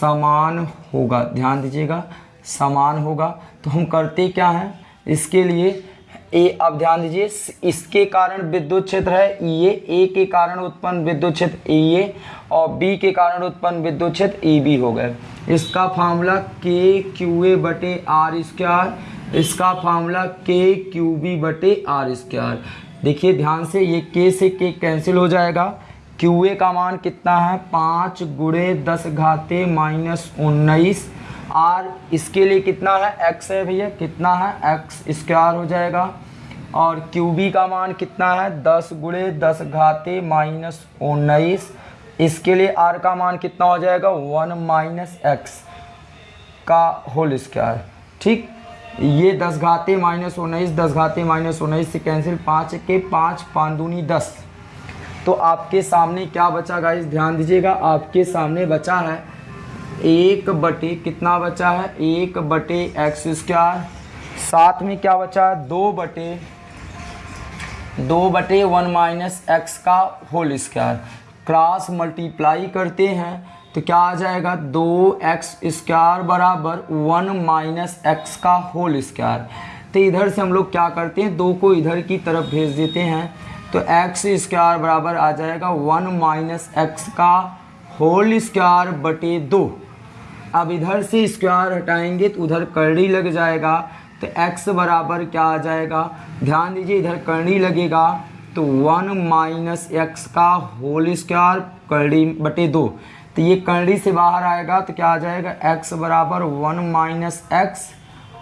समान होगा। ध्यान दीजिएगा, समान होगा। तो हम करते क्या हैं? इसके लिए ए अब ध्यान दीजिए, इसके कारण विद्युत क्षेत्र है ये ए के कारण उत्पन्न विद्युत क्षेत्र ए ए और बी के कारण उत्पन्न विद्युत क्षेत्र ए बी हो गए। इसका फार्मूला के क्यू ए बटे आर स्क्वायर इसका फार्मूला के क्यू बी बटे आर स्क्वायर देखिए, ध्यान से, ये के से के कैंसिल हो जाएगा। क्यू ए का मान कितना है? पाँच गुड़े दस घाते माइनस उन्नीस आर इसके लिए कितना है? एक्स है भैया, कितना है? एक्स स्क्वायर हो जाएगा। और क्यू बी का मान कितना है? दस गुड़े दस घाते माइनस उन्नीस। इसके लिए आर का मान कितना हो जाएगा? वन माइनस एक्स का होल स्क्वायर ठीक? ये दस घाते माइनस उन्नीस, दस घाते माइनस उन्नीस से कैंसिल पाँच के पाँच पाँच दस। तो आपके सामने क्या बचा गाइस ध्यान दीजिएगा, आपके सामने बचा है एक बटे कितना बचा है? एक बटे एक्स स्क्वायर। साथ में क्या बचा है? दो बटे दो बटे वन माइनस एक्स का होल स्क्वायर। क्रॉस मल्टीप्लाई करते हैं तो क्या आ जाएगा? दो एक्स स्क्वायर बराबर वन माइनस एक्स का होल स्क्वायर। तो इधर से हम लोग क्या करते हैं? दो को इधर की तरफ़ भेज देते हैं तो एक्स स्क्वायर बराबर आ जाएगा वन माइनस एक्स का होल स्क्वायर बटे दो। अब इधर से स्क्वायर हटाएँगे तो उधर करड़ी लग जाएगा तो x बराबर क्या आ जाएगा? ध्यान दीजिए इधर करड़ी लगेगा तो वन माइनस एक्स का होल स्क्वायर करड़ी बटे दो। तो ये करड़ी से बाहर आएगा तो क्या आ जाएगा? x बराबर वन माइनस एक्स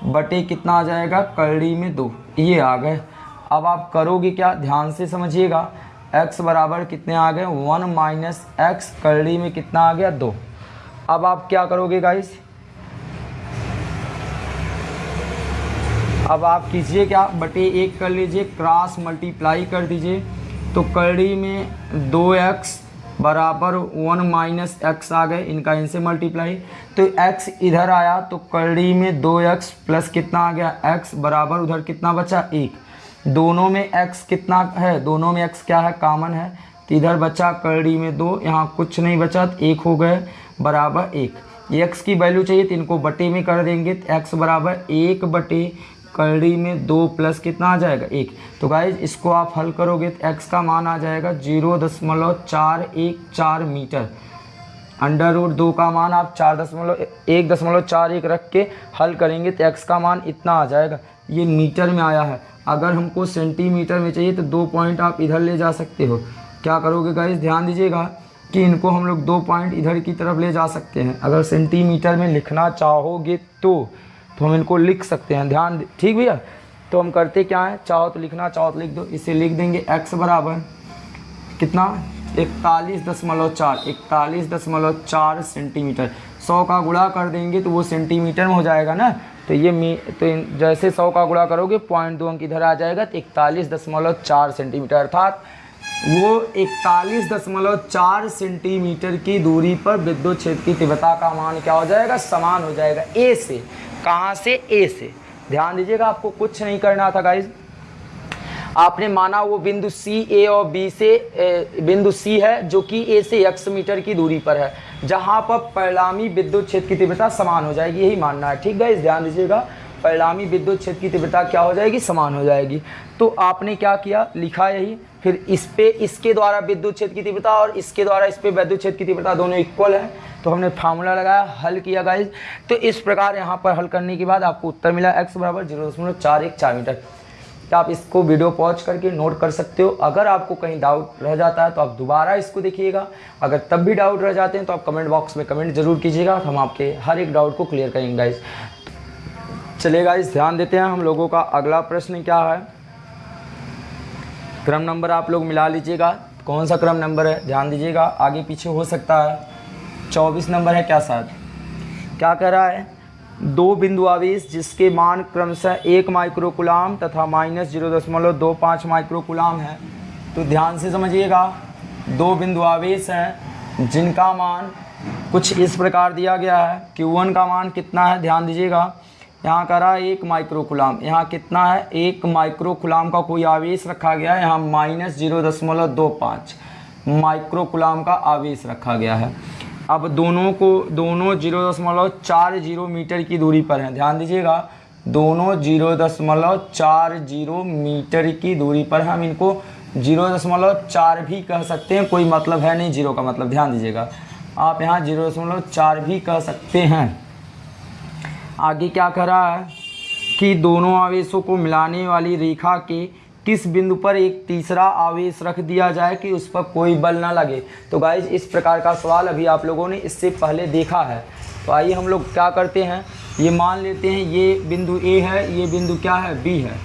बटे कितना आ जाएगा? करड़ी में दो। ये आ गए। अब आप करोगे क्या? ध्यान से समझिएगा। x बराबर कितने आ गए? वन माइनस एक्स करड़ी में कितना आ गया? दो। अब आप क्या करोगे गाइस अब आप कीजिए क्या? बटे एक कर लीजिए क्रॉस मल्टीप्लाई कर दीजिए। तो कड़ी में दो एक्स बराबर वन माइनस एक्स आ गए, इनका इनसे मल्टीप्लाई तो एक्स इधर आया तो कड़ी में दो एक्स प्लस कितना आ गया? एक्स बराबर उधर कितना बचा? एक। दोनों में एक्स कितना है? दोनों में एक्स क्या है? कॉमन है। तो इधर बचा कड़ी में दो, यहाँ कुछ नहीं बचा तो एक हो गए। बराबर एक। एक्स की वैल्यू चाहिए तो इनको बटे में कर देंगे। तो एक्स बराबर एक बटे कड़ी में दो प्लस कितना आ जाएगा? एक। तो गाइज़ इसको आप हल करोगे तो एक्स का मान आ जाएगा ज़ीरो दशमलव चार एक चार मीटर। अंडर रूट दो का मान आप चार दशमलव एक दशमलव चार एक रख के हल करेंगे तो एक्स का मान इतना आ जाएगा। ये मीटर में आया है। अगर हमको सेंटीमीटर में चाहिए तो दो पॉइंट आप इधर ले जा सकते हो। क्या करोगे गाइज़ ध्यान दीजिएगा। कि इनको हम लोग दो पॉइंट इधर की तरफ़ ले जा सकते हैं। अगर सेंटीमीटर में लिखना चाहोगे तो तो हम इनको लिख सकते हैं। ध्यान ठीक भैया? तो हम करते क्या है? चाहो तो लिखना, चाहो तो लिख दो। इसे लिख देंगे एक्स बराबर कितना? इकतालीस दशमलव चार। इकतालीस दशमलव चार सेंटीमीटर। सौ का गुणा कर देंगे तो वो सेंटीमीटर में हो जाएगा ना? तो ये मी तो जैसे सौ का गुणा करोगे, पॉइंट दो अंक इधर आ जाएगा तो इकतालीस दशमलव चार सेंटीमीटर। अर्थात वो इकतालीस दशमलव चार सेंटीमीटर की दूरी पर विद्युत क्षेत्र की तीव्रता का मान क्या हो जाएगा? समान हो जाएगा। ए से। कहाँ से? ए से। ध्यान दीजिएगा, आपको कुछ नहीं करना था गाइज़ आपने माना वो बिंदु सी ए और बी से बिंदु सी है, जो कि ए से एक्स मीटर की दूरी पर है, जहाँ पर परिणामी विद्युत क्षेत्र की तीव्रता समान हो जाएगी, यही मानना है। ठीक है ध्यान दीजिएगा, परिणामी विद्युत क्षेत्र की तीव्रता क्या हो जाएगी? समान हो जाएगी। तो आपने क्या किया? लिखा यही। फिर इस पे इसके द्वारा विद्युत क्षेत्र की तीव्रता और इसके द्वारा इस पे विद्युत क्षेत्र की तीव्रता दोनों इक्वल है। तो हमने फार्मूला लगाया, हल किया गाइज़ तो इस प्रकार यहाँ पर हल करने के बाद आपको उत्तर मिला एक्स बराबर ज़ीरो दशमलव चार एक चार मीटर। तो आप इसको वीडियो पॉज करके नोट कर सकते हो। अगर आपको कहीं डाउट रह जाता है तो आप दोबारा इसको देखिएगा। अगर तब भी डाउट रह जाते हैं तो आप कमेंट बॉक्स में कमेंट ज़रूर कीजिएगा। हम आपके हर एक डाउट को क्लियर करेंगे गाइज़ चलिए गाइज़ ध्यान देते हैं हम लोगों का अगला प्रश्न क्या है? क्रम नंबर आप लोग मिला लीजिएगा। कौन सा क्रम नंबर है? ध्यान दीजिएगा। आगे पीछे हो सकता है। चौबीस नंबर है क्या शायद क्या कह रहा है? दो बिंदु आवेश जिसके मान क्रमशः एक माइक्रोकुलाम तथा माइनस ज़ीरो दशमलव दो पाँच माइक्रोकुलाम है। तो ध्यान से समझिएगा। दो बिंदु आवेश हैं जिनका मान कुछ इस प्रकार दिया गया है। Q1 का मान कितना है? ध्यान दीजिएगा। यहाँ कह रहा है एक माइक्रोकुलाम यहाँ कितना है? एक माइक्रोकुलाम का कोई आवेश रखा गया है? यहाँ माइनस ज़ीरो दशमलव दो पाँच। माइक्रोकुलाम का आवेश रखा गया है। अब दोनों को, दोनों ज़ीरो दशमलव चार ज़ीरो मीटर की दूरी पर हैं। ध्यान दीजिएगा, दोनों ज़ीरो दशमलव चार ज़ीरो मीटर की दूरी पर हम इनको ज़ीरो दशमलव चार भी कह सकते हैं। कोई मतलब है नहीं ज़ीरो का मतलब। ध्यान दीजिएगा। आप यहाँ ज़ीरो दशमलव चार भी कह सकते हैं। आगे क्या कर रहा है? कि दोनों आवेशों को मिलाने वाली रेखा के किस बिंदु पर एक तीसरा आवेश रख दिया जाए कि उस पर कोई बल ना लगे? तो गाइज़ इस प्रकार का सवाल अभी आप लोगों ने इससे पहले देखा है। तो आइए हम लोग क्या करते हैं? ये मान लेते हैं, ये बिंदु ए है, ये बिंदु क्या है? बी है।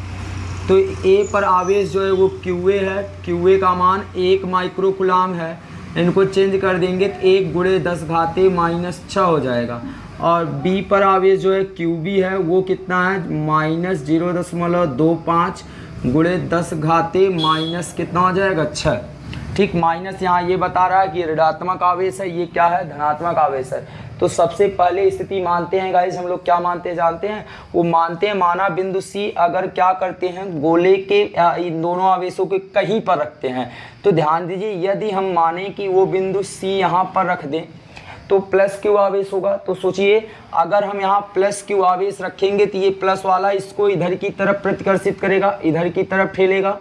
तो ए पर आवेश जो है वो क्यू ए है। क्यू ए का मान एक माइक्रोकुलाम है। इनको चेंज कर देंगे तो एक गुड़े दस घाते माइनस छः हो जाएगा। और बी पर आवेश जो है क्यू बी है, वो कितना है? माइनस ज़ीरो दशमलव दो पाँच गुड़े दस घाते माइनस कितना हो जाएगा? छः ठीक, माइनस यहाँ ये बता रहा है कि ऋणात्मक आवेश है, ये क्या है? धनात्मक आवेश है। तो सबसे पहले स्थिति मानते हैं गाइस हम लोग क्या मानते हैं, जानते हैं? वो मानते हैं, माना बिंदु सी अगर क्या करते हैं, गोले के इन दोनों आवेशों के कहीं पर रखते हैं। तो ध्यान दीजिए, यदि हम माने कि वो बिंदु सी यहाँ पर रख दें तो प्लस क्यू आवेश होगा। तो सोचिए, अगर हम यहाँ प्लस क्यू आवेश रखेंगे तो ये प्लस वाला इसको इधर की तरफ़ प्रतिकर्षित करेगा, इधर की तरफ़ ठेलेगा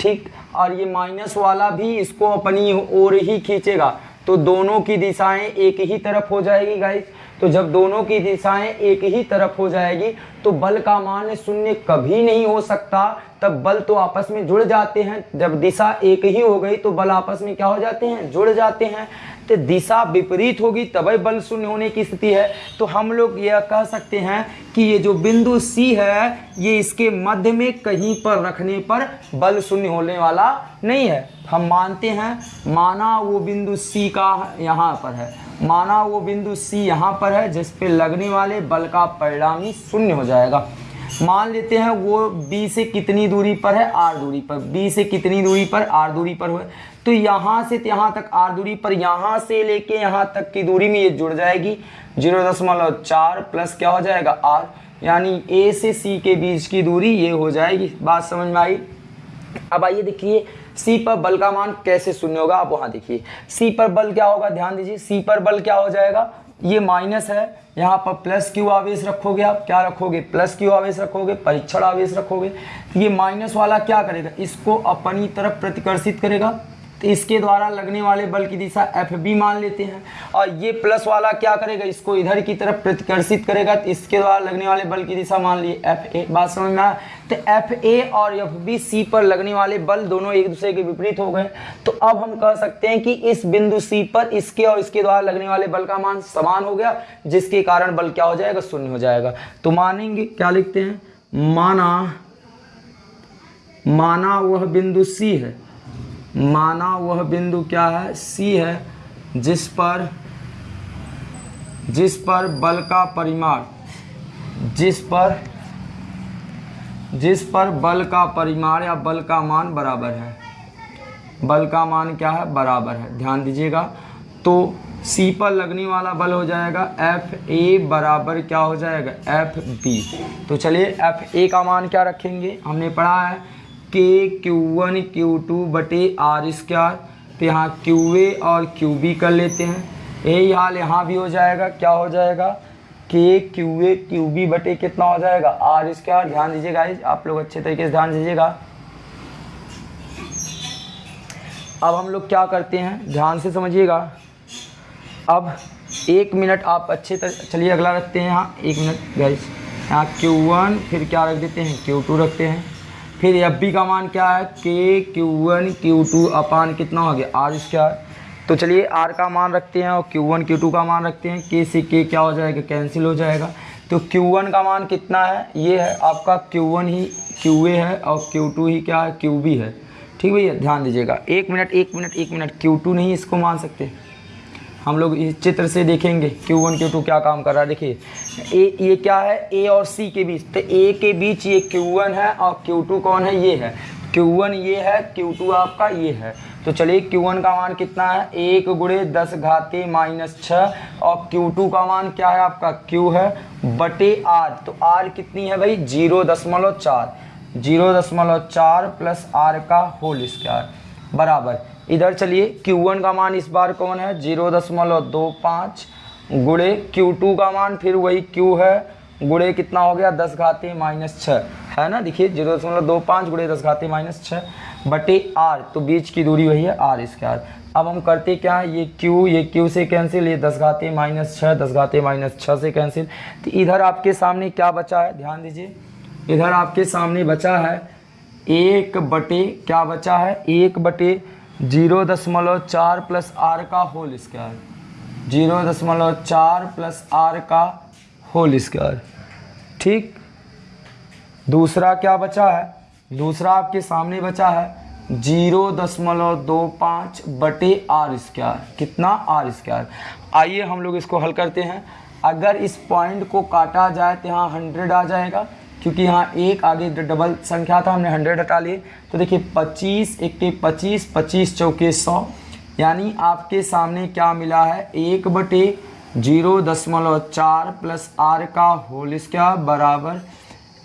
ठीक? और ये माइनस वाला भी इसको अपनी ओर ही खींचेगा। तो दोनों की दिशाएँ एक ही तरफ़ हो जाएगी गाइस तो जब दोनों की दिशाएँ एक ही तरफ़ हो जाएगी तो बल का मान शून्य कभी नहीं हो सकता। तब बल तो आपस में जुड़ जाते हैं। जब दिशा एक ही हो गई तो बल आपस में क्या हो जाते हैं? जुड़ जाते हैं। तो दिशा विपरीत होगी तभी बल शून्य होने की स्थिति है। तो हम लोग यह कह सकते हैं कि ये जो बिंदु सी है, ये इसके मध्य में कहीं पर रखने पर बल शून्य होने वाला नहीं है। हम मानते हैं, माना वो बिंदु सी का यहाँ पर है। माना वो बिंदु सी यहाँ पर है, जिस पे लगने वाले बल का परिणामी शून्य हो जाएगा। मान लेते हैं, वो बी से कितनी दूरी पर है? आर दूरी पर। बी से कितनी दूरी पर? आर दूरी पर हुए। तो यहाँ से यहाँ तक आर दूरी पर यहाँ से लेके यहाँ तक की दूरी में ये जुड़ जाएगी। ज़ीरो दशमलव चार प्लस क्या हो जाएगा? आर। यानी ए से सी के बीच की दूरी ये हो जाएगी। बात समझ में आई? अब आइए देखिए सी पर बल का मान कैसे शून्य होगा? आप वहाँ देखिए। सी पर बल क्या होगा? ध्यान दीजिए सी पर बल क्या हो जाएगा? ये माइनस है। यहाँ पर प्लस क्यू आवेश रखोगे आप। क्या रखोगे? प्लस क्यू आवेश रखोगे, परीक्षण आवेश रखोगे। ये माइनस वाला क्या करेगा? इसको अपनी तरफ़ प्रतिकर्षित करेगा। तो इसके द्वारा लगने वाले बल की दिशा एफ़ बी मान लेते हैं। और ये प्लस वाला क्या करेगा? इसको इधर की तरफ़ प्रतिकर्षित करेगा। तो इसके द्वारा लगने वाले बल की दिशा मान ली एफ़ ए बात समझ में आया? तो एफ़ ए और एफ़ बी सी पर लगने वाले बल दोनों एक दूसरे के विपरीत हो गए। तो अब हम कह सकते हैं कि इस बिंदु सी पर इसके और इसके द्वारा लगने वाले बल का मान समान हो गया, जिसके कारण बल क्या हो जाएगा? शून्य हो जाएगा। तो मानेंगे, क्या लिखते हैं? माना माना वह बिंदु सी है। माना वह बिंदु क्या है? सी है, जिस पर जिस पर बल का परिमाण, जिस पर जिस पर बल का परिमाण या बल का मान बराबर है। बल का मान क्या है? बराबर है। ध्यान दीजिएगा। तो सी पर लगने वाला बल हो जाएगा एफ़ ए बराबर क्या हो जाएगा? एफ़ बी तो चलिए एफ़ ए का मान क्या रखेंगे? हमने पढ़ा है k q one q two बटे आर स्क्वायर तो यहाँ क्यू ए और क्यू बी कर लेते हैं। यही हाल यहाँ भी हो जाएगा। क्या हो जाएगा? के क्यू ए क्यू बी बटे कितना हो जाएगा? आर स्क्वायर ध्यान दीजिएगा आप लोग अच्छे तरीके से ध्यान दीजिएगा। अब हम लोग क्या करते हैं? ध्यान से समझिएगा। अब एक मिनट आप अच्छे तरह चलिए अगला रखते हैं यहाँ। एक मिनट गाइस यहाँ क्यू वन फिर क्या रख देते हैं? क्यू टू रखते हैं। फिर एफ़ बी का मान क्या है? K q one q two upon कितना हो गया? आर स्क्वायर तो चलिए आर का मान रखते हैं और क्यू वन क्यू टू का मान रखते हैं। के से के क्या हो जाएगा? कैंसिल हो जाएगा। तो क्यू वन का मान कितना है? ये है आपका क्यू वन ही क्यू ए है और क्यू टू ही क्या है? क्यू बी है। ठीक भैया? ध्यान दीजिएगा। एक मिनट एक मिनट एक मिनट। क्यू टू नहीं इसको मान सकते। हम लोग इस चित्र से देखेंगे क्यू वन क्यू टू क्या काम कर रहा है। देखिए, ए, ये क्या है? ए और सी के बीच। तो ए के बीच ये क्यू वन है और क्यू टू कौन है? ये है। क्यू वन ये है क्यू टू आपका ये है। तो चलिए क्यू वन का मान कितना है? एक गुड़े दस घाते माइनस छः और क्यू टू का मान क्या है आपका? क्यू है बटे आर तो आर कितनी है भाई? ज़ीरो दशमलव चार। ज़ीरो दशमलव चार प्लस आर का होल स्क्वायर बराबर। इधर चलिए Q1 का मान इस बार कौन है? ज़ीरो दशमलव दो पाँच। गुड़े Q2 का मान, फिर वही Q है। गुड़े कितना हो गया? दस घाते माइनस छः है ना? देखिए ज़ीरो दशमलव दो पाँच गुड़े दस घाते माइनस छः बटे आर तो बीच की दूरी वही है आर स्क्वायर अब हम करते क्या है? ये Q ये Q से कैंसिल ये दस घाते माइनस छः दस घाते माइनस छः से कैंसिल तो इधर आपके सामने क्या बचा है? ध्यान दीजिए। इधर आपके सामने बचा है एक बटे, क्या बचा है? एक बटे ज़ीरो दशमलव चार प्लस आर का होल स्क्वायर। ज़ीरो दशमलव चार प्लस आर का होल स्क्वायर। ठीक? दूसरा क्या बचा है? दूसरा आपके सामने बचा है ज़ीरो दशमलव दो पाँच बटे आर स्क्वायर। कितना? R square. आइए हम लोग इसको हल करते हैं। अगर इस पॉइंट को काटा जाए तो यहाँ हंड्रेड आ जाएगा। क्योंकि यहाँ एक आगे डबल संख्या था, हमने हंड्रेड हटा लिए। तो देखिए, पच्चीस, एक के पच्चीस पच्चीस चौके सौ। यानी आपके सामने क्या मिला है? एक बटे ज़ीरो दशमलव चार प्लस आर का होल स्क्वायर बराबर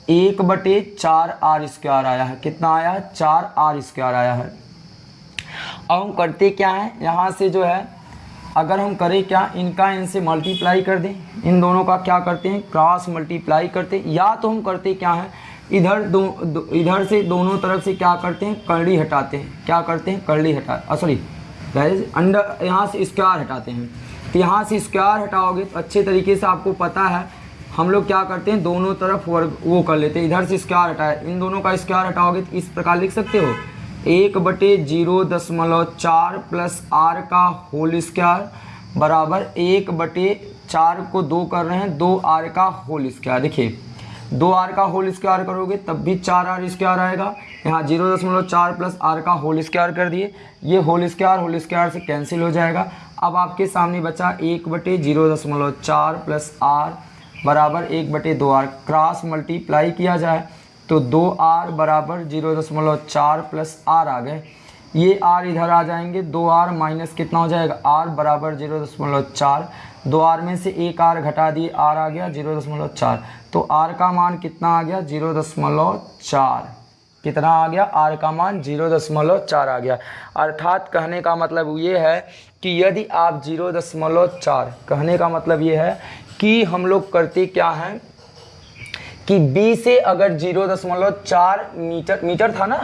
एक बटे चार आर स्क्वायर आया है। कितना आया? चार आर स्क्वायर आया है। अब हम करते क्या है? यहाँ से जो है अगर हम करें क्या इनका इनसे मल्टीप्लाई कर दें। इन दोनों का क्या करते हैं? क्रॉस मल्टीप्लाई करते हैं। या तो हम करते क्या है? इधर दो, दो इधर से दोनों तरफ़ से क्या करते हैं? करड़ी हटाते हैं। क्या करते हैं? करड़ी हटा सॉरी अंडर यहाँ से स्क्वायर हटाते हैं। तो यहाँ से स्क्वायर हटाओगे तो अच्छे तरीके से आपको पता है हम लोग क्या करते हैं? दोनों तरफ़ वर्ग वो कर लेते हैं। इधर से स्क्वायर हटाए इन दोनों का स्क्वायर हटाओगे तो इस प्रकार लिख सकते हो? एक बटे ज़ीरो दशमलव चार प्लस आर का होल स्क्वायर बराबर एक बटे चार को दो कर रहे हैं, दो आर का होल स्क्वायर। देखिए, दो आर का होल स्क्वायर करोगे तब भी चार आर स्क्वायर आएगा। यहाँ ज़ीरो दशमलव चार प्लस आर का होल स्क्वायर कर दिए, ये होल स्क्वायर होल स्क्वायर से कैंसिल हो जाएगा। अब आपके सामने बचा एक बटे ज़ीरो दशमलव चार प्लस आर बराबर एक बटे दो आर। क्रॉस मल्टीप्लाई किया जाए तो दो आर बराबर ज़ीरो दशमलव चार प्लस आर आ गए। ये आर इधर आ जाएँगे, दो आर माइनस कितना हो जाएगा? आर बराबर ज़ीरो दशमलव चार। दो आर में से एक आर घटा दिए, आर आ गया ज़ीरो दशमलव चार। तो आर का मान कितना आ गया? ज़ीरो दशमलव चार। कितना आ गया? आर का मान ज़ीरो दशमलव चार आ गया। अर्थात कहने का मतलब ये है कि यदि आप ज़ीरो दशमलव चार, कहने का मतलब ये है कि हम लोग करते क्या हैं? कि बी से अगर ज़ीरो दशमलव चार मीटर मीटर था ना?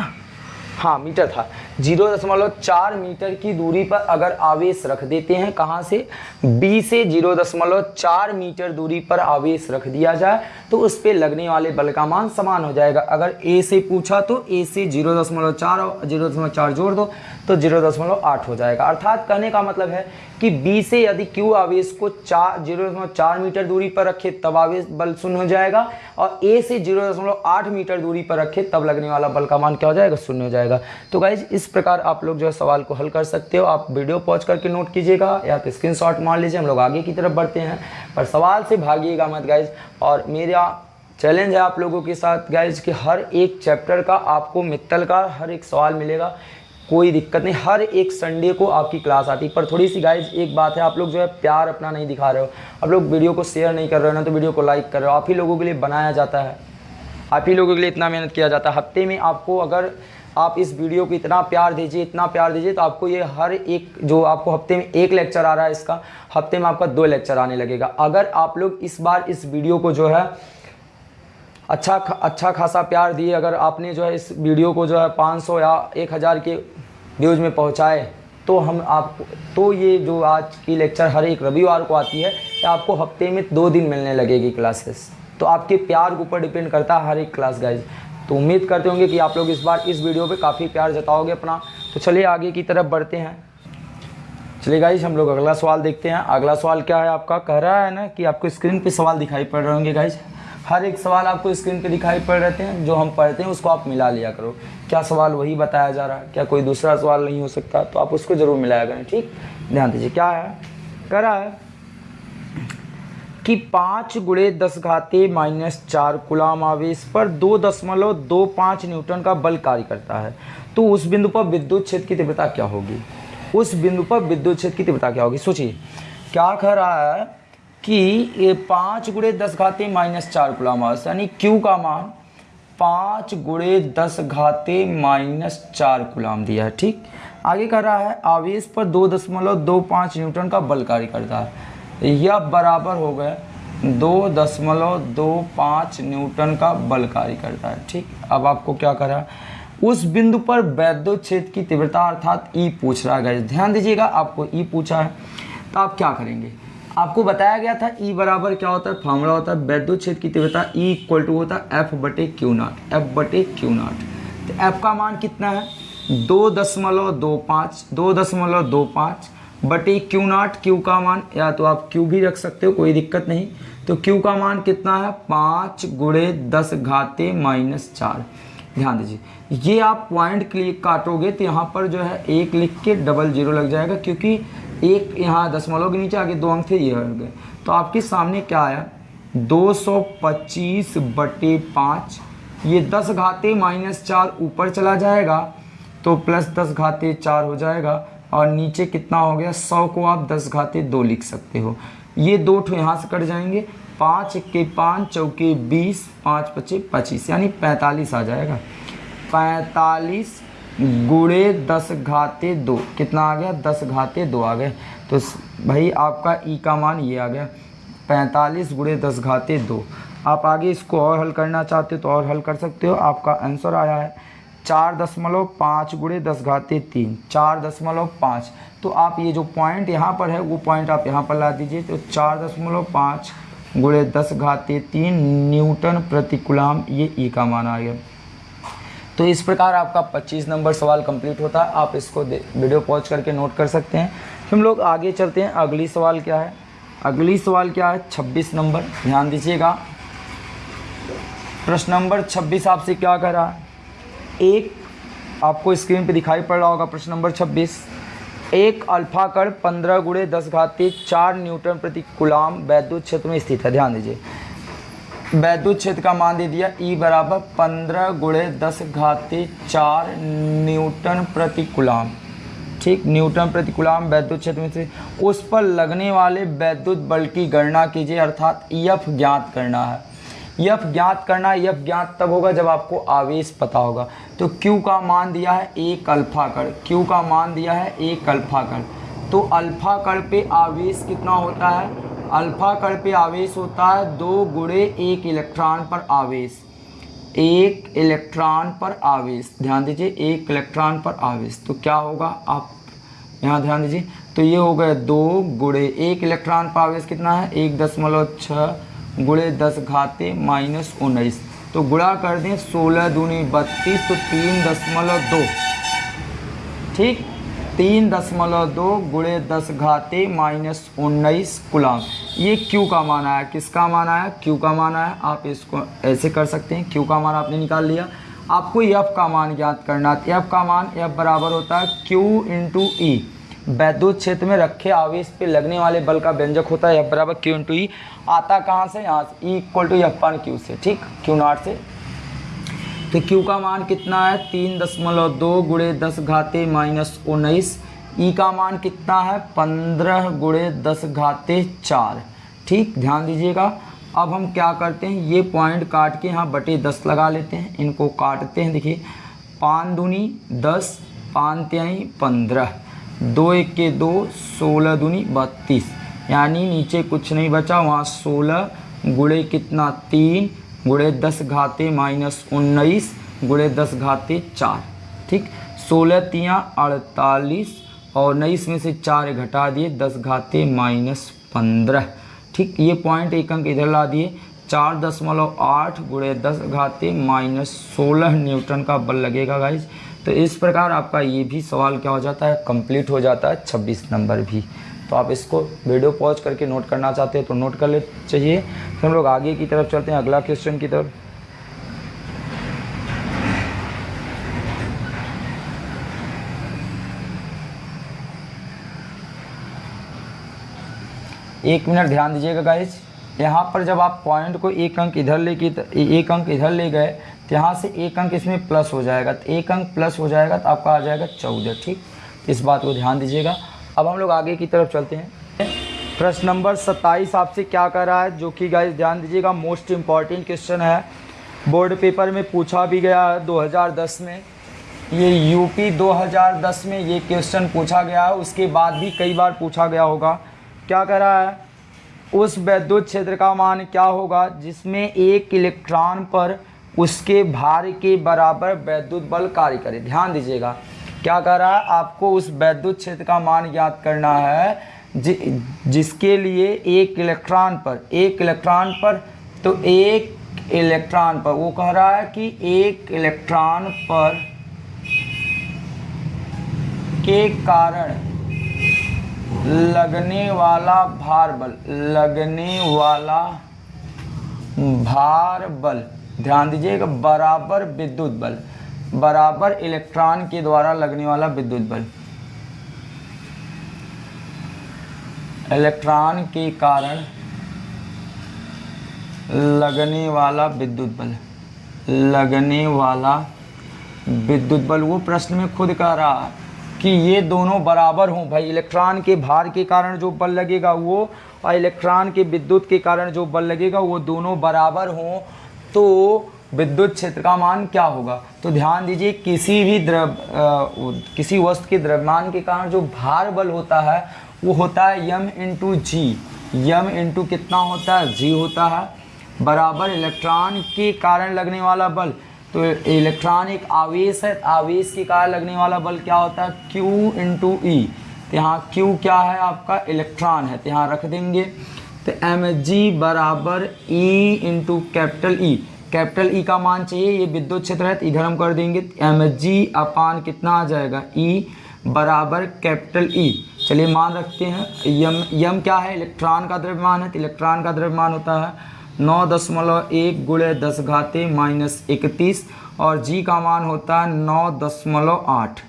हाँ मीटर था। ज़ीरो दशमलव चार मीटर की दूरी पर अगर आवेश रख देते हैं, कहाँ से? बी से ज़ीरो दशमलव चार मीटर दूरी पर आवेश रख दिया जाए। तो उस पर लगने वाले बल का मान समान हो जाएगा। अगर ए से पूछा तो ए से ज़ीरो दशमलव चार और ज़ीरो दशमलव चार जोड़ दो तो ज़ीरो दशमलव आठ हो जाएगा। अर्थात कहने का मतलब है कि बी से यदि क्यू आवेश को चार, ज़ीरो दशमलव चार मीटर दूरी पर रखे, तब आवेश बल शून्य हो जाएगा और ए से ज़ीरो दशमलव आठ मीटर दूरी पर रखे, तब लगने वाला बल का मान क्या हो जाएगा? शून्य हो जाएगा। तो गाइज़ इस प्रकार आप लोग जो है सवाल को हल कर सकते हो। आप वीडियो पॉज करके नोट कीजिएगा या तो स्क्रीन मार लीजिए। हम लोग आगे की तरफ़ बढ़ते हैं। पर सवाल से भागिएगा मत गाइज़ और मेरा चैलेंज है आप लोगों के साथ। गाइज़ कि हर एक चैप्टर का आपको मित्तल का हर एक सवाल मिलेगा। कोई दिक्कत नहीं, हर एक संडे को आपकी क्लास आती। पर थोड़ी सी गाइज़ एक बात है, आप लोग जो है प्यार अपना नहीं दिखा रहे हो। आप लोग वीडियो को शेयर नहीं कर रहे हो, ना तो वीडियो को लाइक कर रहे हो। आप ही लोगों के लिए बनाया जाता है। आप ही लोगों के लिए इतना मेहनत किया जाता है। हफ़्ते में आपको अगर आप इस वीडियो को इतना प्यार दीजिए, इतना प्यार दीजिए तो आपको ये हर एक, जो आपको हफ़्ते में एक लेक्चर आ रहा है इसका, हफ़्ते में आपका दो लेक्चर आने लगेगा। अगर आप लोग इस बार इस वीडियो को जो है अच्छा अच्छा खासा प्यार दिए अगर आपने जो है इस वीडियो को जो है 500 या 1000 के व्यूज़ में पहुँचाए तो हम आप तो ये जो आज की लेक्चर हर एक रविवार को आती है तो आपको हफ़्ते में दो दिन मिलने लगेगी क्लासेस। तो आपके प्यार के ऊपर डिपेंड करता है हर एक क्लास गाइज़ तो उम्मीद करते होंगे कि आप लोग इस बार इस वीडियो पे काफ़ी प्यार जताओगे अपना। तो चलिए आगे की तरफ़ बढ़ते हैं। चलिए गाइज़ हम लोग अगला सवाल देखते हैं। अगला सवाल क्या है आपका? कह रहा है ना कि आपको स्क्रीन पे सवाल दिखाई पड़ रहे होंगे गाइज़ हर एक सवाल आपको स्क्रीन पे दिखाई पड़ रहे हैं, जो हम पढ़ते हैं, उसको आप मिला लिया करो। क्या सवाल वही बताया जा रहा है? क्या कोई दूसरा सवाल नहीं हो सकता? तो आप उसको ज़रूर मिलाया करें, ठीक? ध्यान दीजिए, क्या है? कह रहा है कि पाँच गुड़े दस घाते माइनस चार गुलाम आवेश पर दो दशमलव दो पाँच न्यूटन का बल कार्य करता है। तो उस बिंदु पर विद्युत क्षेत्र की तीव्रता क्या होगी? उस बिंदु पर विद्युत क्षेत्र की तीव्रता क्या होगी? सोचिए, क्या कह रहा है कि पाँच गुड़े दस घाते माइनस चार आवेश यानी क्यू का मान? पाँच गुड़े दस घाते माइनस चार गुलाम दिया है ठीक? आगे कह रहा है, आवेश पर दो दशमलव दो पाँच न्यूटन का बल कार्य करता है। यह बराबर हो गए दो दशमलव दो पाँच न्यूटन का बल कार्य करता है, ठीक? अब आपको क्या करा उस बिंदु पर वैद्युत क्षेत्र की तीव्रता अर्थात ई पूछ रहा है। ध्यान दीजिएगा, आपको ई पूछा है तो आप क्या करेंगे? आपको बताया गया था ई बराबर क्या होता है? फॉर्मूला होता है वैद्युत क्षेत्र की तीव्रता ई इक्वल टू होता है एफ़ बटे क्यू नाट एफ़ बटे क्यू नाट तो एफ़ का मान कितना है? दो दशमलव दो पाँच, दो दशमलव दो पाँच बटे क्यू नाट क्यू का मान, या तो आप क्यू भी रख सकते हो, कोई दिक्कत नहीं। तो क्यू का मान कितना है? पाँच गुड़े दस घाते माइनस चार। ध्यान दीजिए, ये आप पॉइंट क्लिक काटोगे तो यहाँ पर जो है एक लिख के डबल ज़ीरो लग जाएगा, क्योंकि एक यहाँ दशमलव के नीचे आगे दो अंक थे, ये गए। तो आपके सामने क्या आया? 225 बटे पाँच, ये दस घाते माइनस चार ऊपर चला जाएगा तो प्लस दस घाते चार हो जाएगा, और नीचे कितना हो गया? सौ को आप दस घाते दो लिख सकते हो। ये दो ठो यहाँ से कट जाएँगे। पाँच इक्के पाँच, चौके बीस, पाँच पच्चे पच्चीस, यानी पैंतालीस आ जाएगा। पैंतालीस गुड़े दस घाते दो। कितना आ गया? दस घाते दो आ गए। तो भाई, आपका ई का मान ये आ गया। पैंतालीस गुड़े दस घाते दो। आप आगे इसको और हल करना चाहते हो तो और हल कर सकते हो। आपका आंसर आया है। चार दशमलव पाँच गुड़े दस घाते तीन। चार दशमलव पाँच। तो आप ये जो पॉइंट यहाँ पर है, वो पॉइंट आप यहाँ पर ला दीजिए। तो चार दशमलव पाँच गुड़े दस घाते तीन न्यूटन प्रतिकुलाम ये ई का मान आ गया। तो इस प्रकार आपका 25 नंबर सवाल कंप्लीट होता है। आप इसको वीडियो पॉज करके नोट कर सकते हैं। हम लोग आगे चलते हैं। अगली सवाल क्या है? अगली सवाल क्या है? 26 नंबर। ध्यान दीजिएगा। प्रश्न नंबर 26 आपसे क्या कर रहा है? एक, आपको स्क्रीन पे दिखाई पड़ रहा होगा प्रश्न नंबर 26 एक, अल्फ़ा कण पंद्रह गुड़े दस घाती चार न्यूटन प्रति गुलाम वैद्युत क्षेत्र में स्थित है। ध्यान दीजिए। वैद्युत क्षेत्र का मान दे दिया ई बराबर पंद्रह गुड़े दस घाते चार न्यूटन प्रति गुलाम ठीक, न्यूटन प्रति गुलाम वैद्युत क्षेत्र में से। उस पर लगने वाले वैद्युत बल की गणना कीजिए, अर्थात ईएफ ज्ञात करना है। यफ ज्ञात करना यफ ज्ञात तब होगा जब आपको आवेश पता होगा। तो Q का मान दिया है एक अल्फ़ा कर Q का मान दिया है एक अल्फ़ा कर तो अल्फ़ा कण पे आवेश कितना होता है? अल्फ़ा कण पे आवेश होता है, दो गुड़े एक इलेक्ट्रॉन पर आवेश। एक इलेक्ट्रॉन पर आवेश। ध्यान दीजिए, एक इलेक्ट्रॉन पर आवेश। तो क्या होगा? आप यहाँ ध्यान दीजिए। तो ये हो गए दो गुड़े एक इलेक्ट्रॉन पर आवेश कितना है? एक दशमलव छः गुड़े दस घाते माइनस उन्नीस। तो गुड़ा कर दें, सोलह दूनी बत्तीस तो तीन दशमलव दो। ठीक? तीन दशमलव दो गुड़े दस घाते माइनस उन्नीस गुलाम ये क्यू का मान आया किसका मान आया क्यू का मान आया आप इसको ऐसे कर सकते हैं। क्यू का मान आपने निकाल लिया। आपको एफ़ का मान ज्ञात करना एफ़ का मान एफ़ बराबर होता है क्यू इंटू ई वैद्युत क्षेत्र में रखे आवेश पे लगने वाले बल का व्यंजक होता है। एफ़ बराबर क्यू इंटू ई आता कहाँ से? यहाँ से। E equal to f upon q से। ठीक? क्यू नॉट से। तो क्यू का मान कितना है? तीन दशमलव दो गुड़े दस घाते माइनस उन्नीस। ई का मान कितना है? पंद्रह गुड़े दस घाते चार। ठीक? ध्यान दीजिएगा। अब हम क्या करते हैं? ये पॉइंट काट के यहाँ बटे दस लगा लेते हैं। इनको काटते हैं, देखिए। पान दूनी दस, पान त्याई पंद्रह। दो एक के दो, सोलह दूनी बत्तीस। यानी नीचे कुछ नहीं बचा, वहाँ सोलह गुड़े कितना तीन गुड़े दस घाते माइनस उन्नीस गुड़े दस घाते चार। ठीक? सोलह तियाँ अड़तालीस और उन्नीस में से चार घटा दिए, दस घाते माइनस पंद्रह। ठीक? ये पॉइंट एक अंक इधर ला दिए। चार दशमलव आठ गुड़े दस घाते माइनस सोलह न्यूटन का बल लगेगा गाइज़ तो इस प्रकार आपका ये भी सवाल क्या हो जाता है? कंप्लीट हो जाता है। छब्बीस नंबर भी। तो आप इसको वीडियो पॉज करके नोट करना चाहते हैं तो नोट कर ले, चाहिए। फिर हम लोग आगे की तरफ़ चलते हैं, अगला क्वेश्चन की तरफ़। एक मिनट ध्यान दीजिएगा गाइज़ यहाँ पर जब आप पॉइंट को एक अंक इधर ले एक अंक इधर ले गए तो यहाँ से एक अंक इसमें प्लस हो जाएगा। तो एक अंक प्लस हो जाएगा तो आपका आ जाएगा चौदह, ठीक? इस बात को ध्यान दीजिएगा। अब हम लोग आगे की तरफ़ चलते हैं। प्रश्न नंबर सत्ताईस आपसे क्या कर रहा है? जो कि गाइस ध्यान दीजिएगा मोस्ट इंपॉर्टेंट क्वेश्चन है। बोर्ड पेपर में पूछा भी गया है 2010 में। ये यूपी 2010 में ये क्वेश्चन पूछा गया है। उसके बाद भी कई बार पूछा गया होगा। क्या कर रहा है? उस वैद्युत क्षेत्र का मान क्या होगा, जिसमें एक इलेक्ट्रॉन पर उसके भार के बराबर वैद्युत बल कार्य करे? ध्यान दीजिएगा। क्या कर? रहा है आपको उस वैद्युत क्षेत्र का मान ज्ञात करना है जि, जिसके लिए एक इलेक्ट्रॉन पर एक इलेक्ट्रॉन पर तो एक इलेक्ट्रॉन पर वो कह रहा है कि एक इलेक्ट्रॉन पर के कारण लगने वाला भार बल लगने वाला भार बल ध्यान दीजिएगा बराबर विद्युत बल बराबर इलेक्ट्रॉन के द्वारा लगने वाला विद्युत बल। इलेक्ट्रॉन के कारण लगने वाला विद्युत बल। लगने वाला विद्युत बल, वो प्रश्न में खुद कह रहा कि ये दोनों बराबर हों। भाई, इलेक्ट्रॉन के भार के कारण जो बल लगेगा, वो और इलेक्ट्रॉन के विद्युत के कारण जो बल लगेगा, वो दोनों बराबर हों तो विद्युत क्षेत्र का मान क्या होगा? तो ध्यान दीजिए, किसी भी द्रव किसी वस्तु के द्रव्यमान के कारण जो भार बल होता है, वो होता है यम इंटू जी यम इंटू कितना होता है? जी होता है। बराबर इलेक्ट्रॉन के कारण लगने वाला बल। तो इलेक्ट्रॉन एक आवेश है, आवेश के कारण लगने वाला बल क्या होता है? क्यू इंटू ई तो यहाँ क्यू क्या है? आपका इलेक्ट्रॉन है। तो यहाँ रख देंगे। तो एम जी बराबर e into capital e capital e e का मान चाहिए, ये विद्युत क्षेत्र है तो इधर हम कर देंगे एम जी अपान कितना आ जाएगा? ई e बराबर कैपिटल ई e। चलिए मान रखते हैं, यम यम क्या है? इलेक्ट्रॉन का द्रव्यमान है तो इलेक्ट्रॉन का द्रव्यमान होता है नौ दशमलव एक गुड़े दस घाते माइनस इकतीस, और जी का मान होता है नौ दशमलव आठ।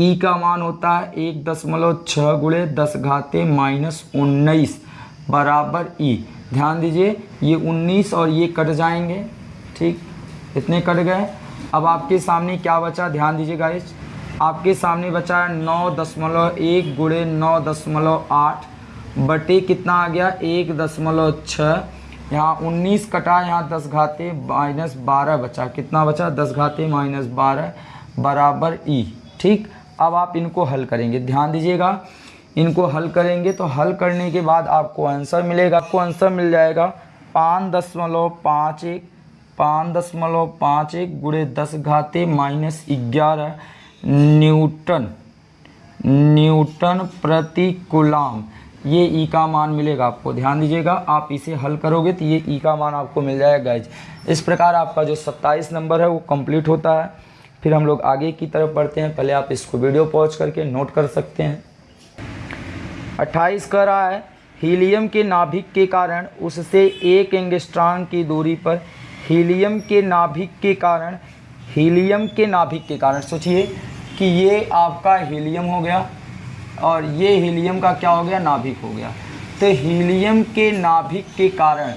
ई का मान होता है एक दशमलव छः गुड़े दस घाते माइनस उन्नीस बराबर ई ध्यान दीजिए, ये उन्नीस और ये कट जाएँगे ठीक? इतने कट गए। अब आपके सामने क्या बचा? ध्यान दीजिए गाइस आपके सामने बचा नौ दशमलव एक गुड़े नौ दशमलव आठ। बटे कितना आ गया? एक दशमलव छः यहाँ उन्नीस कटा, यहाँ दस घाते माइनस बारह बचा। कितना बचा? दस घाते माइनस बारह बराबर ई ठीक? अब आप इनको हल करेंगे। ध्यान दीजिएगा। इनको हल करेंगे तो हल करने के बाद आपको आंसर मिलेगा। आपको आंसर मिल जाएगा। पाँच दशमलव पाँच एक। पाँच दशमलव पाँच एक गुड़े दस घाते माइनस ग्यारह न्यूटन। न्यूटन प्रति कुलाम ये ई का मान मिलेगा आपको। ध्यान दीजिएगा, आप इसे हल करोगे तो ये ई का मान आपको मिल जाएगा गाइज़ इस प्रकार आपका जो सत्ताईस नंबर है वो कंप्लीट होता है। फिर हम लोग आगे की तरफ़ बढ़ते हैं। पहले आप इसको वीडियो पॉज करके नोट कर सकते हैं। अट्ठाईस कह रहा है, हीलियम के नाभिक के कारण उससे एक एंगस्ट्रॉन की दूरी पर हीलियम के नाभिक के कारण, हीलियम के नाभिक के कारण, सोचिए कि ये आपका हीलियम हो गया और ये हीलियम का क्या हो गया? नाभिक हो गया। तो हीलियम के नाभिक के कारण,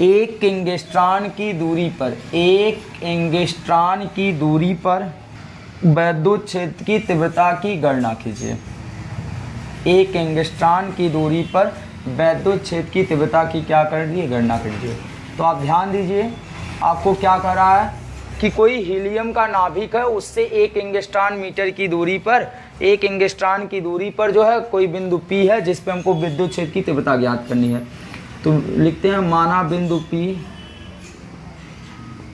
एक एंगस्ट्रॉन की दूरी पर, एक एंगस्ट्रॉन की दूरी पर वैद्युत क्षेत्र की तीव्रता की गणना कीजिए। एक एंगस्ट्रॉन की दूरी पर वैद्युत क्षेत्र की तीव्रता की क्या कर दिए गणना कर तो आप ध्यान दीजिए, आपको क्या कर रहा है कि कोई हीलियम का नाभिक है, उससे एक एंगस्ट्रॉन मीटर की दूरी पर, एक एंगस्ट्रॉन की दूरी पर जो है कोई बिंदु पी है, जिस पे हमको विद्युत क्षेत्र की तीव्रता ज्ञात करनी है। तो लिखते हैं, माना बिंदु पी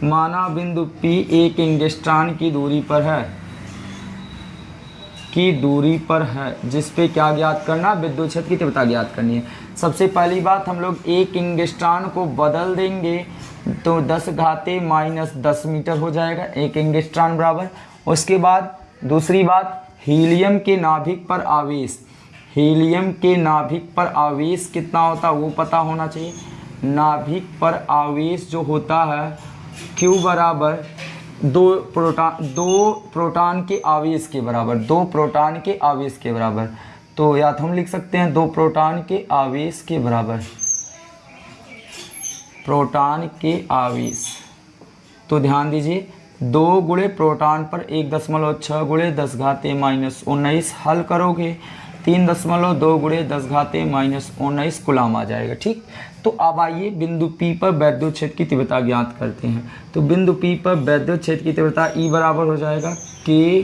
माना बिंदु पी एक एंगस्ट्रॉन की दूरी पर है। की दूरी पर है, जिस पे क्या ज्ञात करना, विद्युत क्षेत्र की तीव्रता ज्ञात करनी है। सबसे पहली बात, हम लोग एक इंगस्ट्रान को बदल देंगे तो 10 घाते माइनस दस मीटर हो जाएगा, एक इंगस्ट्रान बराबर। उसके बाद दूसरी बात, हीलियम के नाभिक पर आवेश। हीलियम के नाभिक पर आवेश कितना होता है, वो पता होना चाहिए। नाभिक पर आवेश जो होता है क्यू बराबर दो प्रोटॉन दो प्रोटॉन के आवेश के बराबर, दो प्रोटॉन के आवेश के बराबर। तो या तो हम लिख सकते हैं दो प्रोटॉन के आवेश के बराबर। प्रोटॉन के आवेश। तो ध्यान दीजिए, दो गुड़े प्रोटॉन पर एक दशमलव छः गुड़े दस घाते माइनस उन्नीस हल करोगे, तीन दशमलव दो गुड़े दस घाते माइनस उन्नीस गुलाम आ जाएगा, ठीक? तो अब आइए बिंदु पी पर वैद्युत क्षेत्र की तीव्रता ज्ञात करते हैं। तो बिंदु पी पर वैद्युत क्षेत्र की तीव्रता ई बराबर हो जाएगा के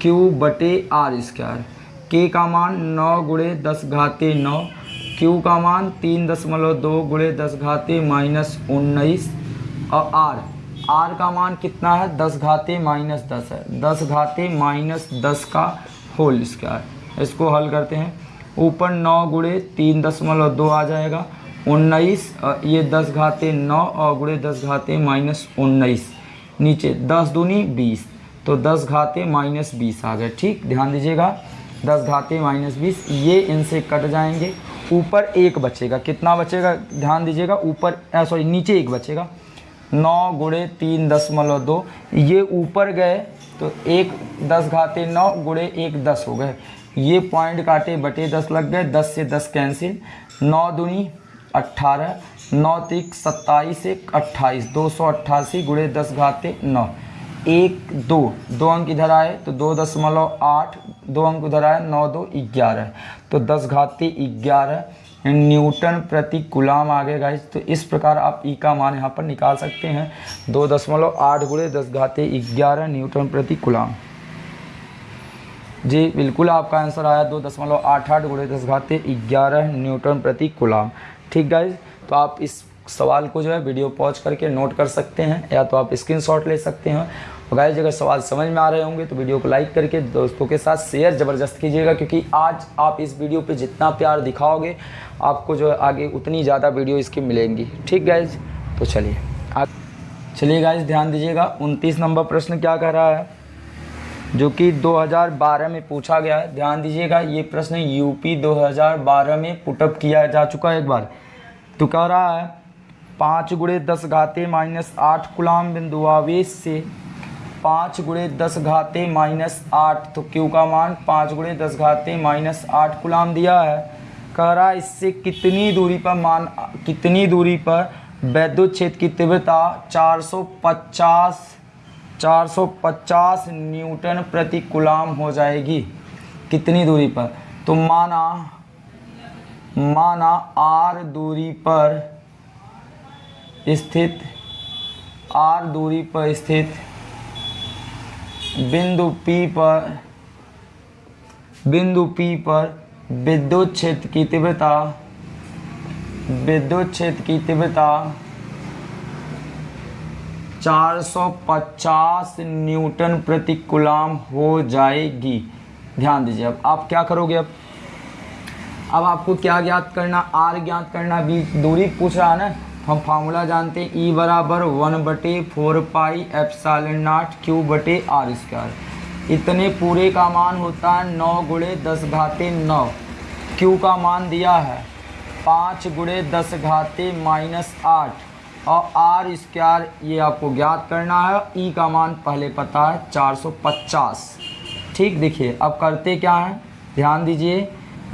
क्यू बटे आर स्क्वायर के का मान नौ गुड़े दस घाते नौ क्यू का मान तीन दशमलव दो गुड़े दस घाते माइनस उन्नीस, और आर आर का मान कितना है? दस घाते माइनस दस है। दस घाते माइनस दस का होल स्क्वायर इसको हल करते हैं। ऊपर नौ गुड़े तीन दशमलव दो आ जाएगा। उन्नीस ये दस घाते नौ और गुड़े दस घाते माइनस उन्नीस नीचे दस दूनी बीस तो दस घाते माइनस बीस आ गए। ठीक, ध्यान दीजिएगा, दस घाते माइनस बीस, ये इनसे कट जाएँगे। ऊपर एक बचेगा। कितना बचेगा? ध्यान दीजिएगा, ऊपर सॉरी नीचे एक बचेगा। नौ गुड़े तीन दशमलव दो, ये ऊपर गए तो एक दस घाते नौ गुड़े एक दस हो गए। ये पॉइंट काटे बटे दस लग गए, दस से दस कैंसिल। नौ दूनी अट्ठारह नौ तिक सत्ताईस, एक अट्ठाईस, दो सौ अट्ठासी गुड़े दस घाते नौ। एक, दो दो अंक इधर आए तो दो दशमलव आठ, दो अंक उधर आए, नौ, दो, ग्यारह। तो दस घाते ग्यारह, न्यूटन प्रति गुलाम आ गए गाइज़ तो इस प्रकार आप ई का मान यहाँ पर निकाल सकते हैं। दो दशमलव आठ गुड़े दस घाते ग्यारह, न्यूटन प्रति गुलाम। जी, बिल्कुल आपका आंसर आया, दो दशमलव आठ आठ गुड़े दस घाते ग्यारह, न्यूटन प्रति गुलाम। ठीक गाइज़ तो आप इस सवाल को जो है वीडियो पॉज करके नोट कर सकते हैं, या तो आप स्क्रीनशॉट ले सकते हैं। और गाइज़ अगर सवाल समझ में आ रहे होंगे तो वीडियो को लाइक करके दोस्तों के साथ शेयर ज़बरदस्त कीजिएगा, क्योंकि आज आप इस वीडियो पे जितना प्यार दिखाओगे, आपको जो है आगे उतनी ज़्यादा वीडियो इसकी मिलेंगी। ठीक गाइज़ तो चलिए। चलिए गाइज़ ध्यान दीजिएगा, उनतीस नंबर प्रश्न क्या कह रहा है? जो कि 2012 में पूछा गया है। ध्यान दीजिएगा, ये प्रश्न यूपी 2012 में पुटअप किया जा चुका है एक बार। तो कह रहा है, पाँच गुड़े दस घाते माइनस आठ गुलाम बिंदु आवेश से। पाँच गुड़े दस घाते माइनस आठ तो क्यू का मान पाँच गुड़े दस घाते माइनस आठ गुलाम दिया है। कह रहा है, इससे कितनी दूरी पर मान, कितनी दूरी पर वैद्युत क्षेत्र की तीव्रता 450 450 न्यूटन प्रति गुलाम हो जाएगी। कितनी दूरी पर? तो माना माना आर दूरी पर स्थित, आर दूरी पर स्थित बिंदु पी पर, बिंदु पी पर विद्युत क्षेत्र की तीव्रता, विद्युत क्षेत्र की तीव्रता 450 न्यूटन प्रति कुलाम हो जाएगी। ध्यान दीजिए अब, आप क्या करोगे अब? अब आपको क्या ज्ञात करना, आर ज्ञात करना, बी दूरी पूछ रहा है ना? हम फार्मूला जानते हैं ई बराबर वन बटे four pi epsilon naught Q बटे आर स्क्वायर इतने पूरे का मान होता है नौ गुड़े दस घाते नौ। क्यू का मान दिया है, पाँच गुड़े दस घाते माइनस आठ। और आर स्क्वायर ये आपको ज्ञात करना है। ई का मान पहले पता है चार सौ पचास। ठीक, देखिए, अब करते क्या है? ध्यान दीजिए,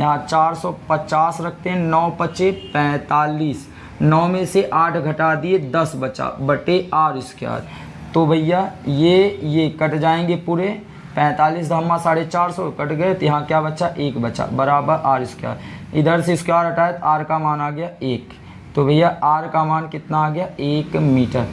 यहाँ चार सौ पचास रखते हैं, नौ पचे पैंतालीस। नौ में से आठ घटा दिए, दस बचा, बटे आर स्क्वायर तो भैया, ये ये कट जाएँगे पूरे। पैंतालीस धम्मा साढ़े चार सौ कट गए तो यहाँ क्या बचा? एक बचा, बराबर आर स्क्वायर इधर से स्क्वायर हटाए तो आर का मान आ गया एक। तो भैया आर का मान कितना आ गया? एक मीटर।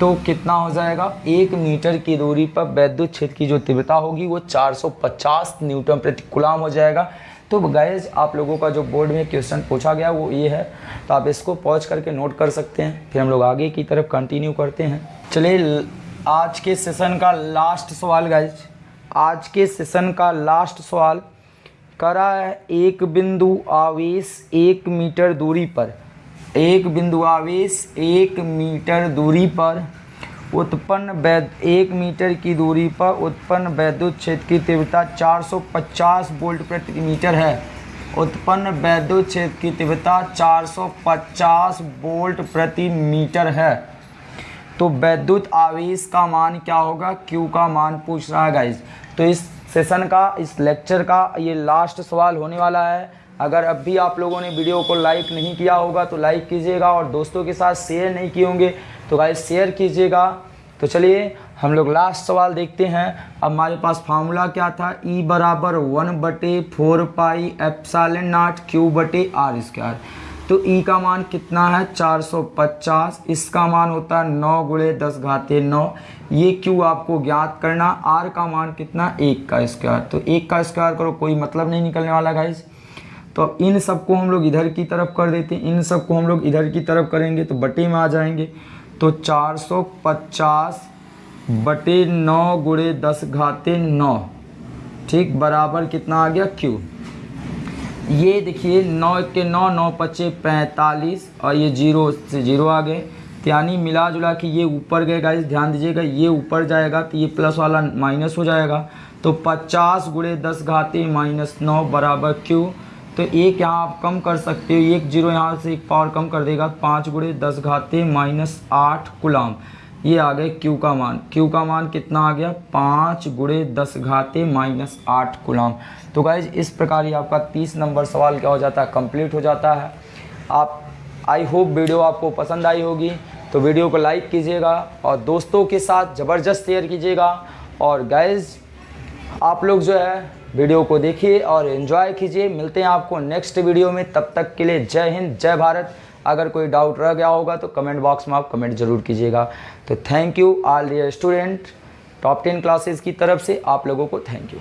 तो कितना हो जाएगा? एक मीटर की दूरी पर वैद्युत क्षेत्र की जो तीव्रता होगी, वो 450 न्यूटन प्रति कुलाम हो जाएगा। तो गैज आप लोगों का जो बोर्ड में क्वेश्चन पूछा गया, वो ये है। तो आप इसको पॉज करके नोट कर सकते हैं। फिर हम लोग आगे की तरफ़ कंटिन्यू करते हैं। चलिए, आज के सेशन का लास्ट सवाल गाइज़ आज के सेशन का लास्ट सवाल। करा है एक बिंदु आवेश एक मीटर दूरी पर। एक बिंदु आवेश, एक मीटर दूरी पर। उत्पन्न वैद एक मीटर की दूरी पर उत्पन्न वैद्युत क्षेत्र की तीव्रता 450 वोल्ट प्रति मीटर है। उत्पन्न वैद्युत क्षेत्र की तीव्रता 450 वोल्ट प्रति मीटर है। तो वैद्युत आवेश का मान क्या होगा? क्यू का मान पूछ रहा है गाइज़ तो इस सेशन का, इस लेक्चर का ये लास्ट सवाल होने वाला है। अगर अब भी आप लोगों ने वीडियो को लाइक नहीं किया होगा तो लाइक कीजिएगा और दोस्तों के साथ शेयर नहीं किए होंगे तो गाइस शेयर कीजिएगा। तो चलिए, हम लोग लास्ट सवाल देखते हैं। अब हमारे पास फार्मूला क्या था? ई e बराबर वन बटे four pi epsilon naught q बटे आर स्क्वायर तो ई e का मान कितना है? 450 इसका मान होता है नौ गुड़े दस घाते नौ। ये क्यू आपको ज्ञात करना। आर का मान कितना? एक का स्क्वायर तो एक का स्क्वायर करो, कोई मतलब नहीं निकलने वाला गाइस तो इन सबको हम लोग इधर की तरफ़ कर देते हैं। इन सबको हम लोग इधर की तरफ़ करेंगे तो बटे में आ जाएँगे। तो 450 बटे नौ गुड़े दस घाते नौ। ठीक, बराबर कितना आ गया? क्यू ये देखिए, नौ के नौ नौ पच्चे पैंतालीस और ये ज़ीरो से ज़ीरो आ गए। तो यानी मिला जुला के ये ऊपर गए गाइस ध्यान दीजिएगा, ये ऊपर जाएगा तो ये प्लस वाला माइनस हो जाएगा। तो पचास गुड़े दस घाते माइनस नौ बराबर क्यू तो एक यहाँ आप कम कर सकते हो, एक ज़ीरो यहाँ से एक पावर कम कर देगा, पाँच गुड़े दस घाते माइनस आठ गुलाम ये आ गए क्यू का मान। क्यू का मान कितना आ गया? पाँच गुड़े दस घाते माइनस आठ गुलाम तो गाइज़ इस प्रकार ही आपका तीस नंबर सवाल क्या हो जाता है? कंप्लीट हो जाता है। आप आई होप वीडियो आपको पसंद आई होगी। तो वीडियो को लाइक कीजिएगा और दोस्तों के साथ ज़बरदस्त शेयर कीजिएगा। और गाइज़ आप लोग जो है वीडियो को देखिए और एंजॉय कीजिए। मिलते हैं आपको नेक्स्ट वीडियो में। तब तक के लिए जय हिंद, जय भारत। अगर कोई डाउट रह गया होगा तो कमेंट बॉक्स में आप कमेंट ज़रूर कीजिएगा। तो thank you all dear student top ten classes की तरफ़ से आप लोगों को थैंक यू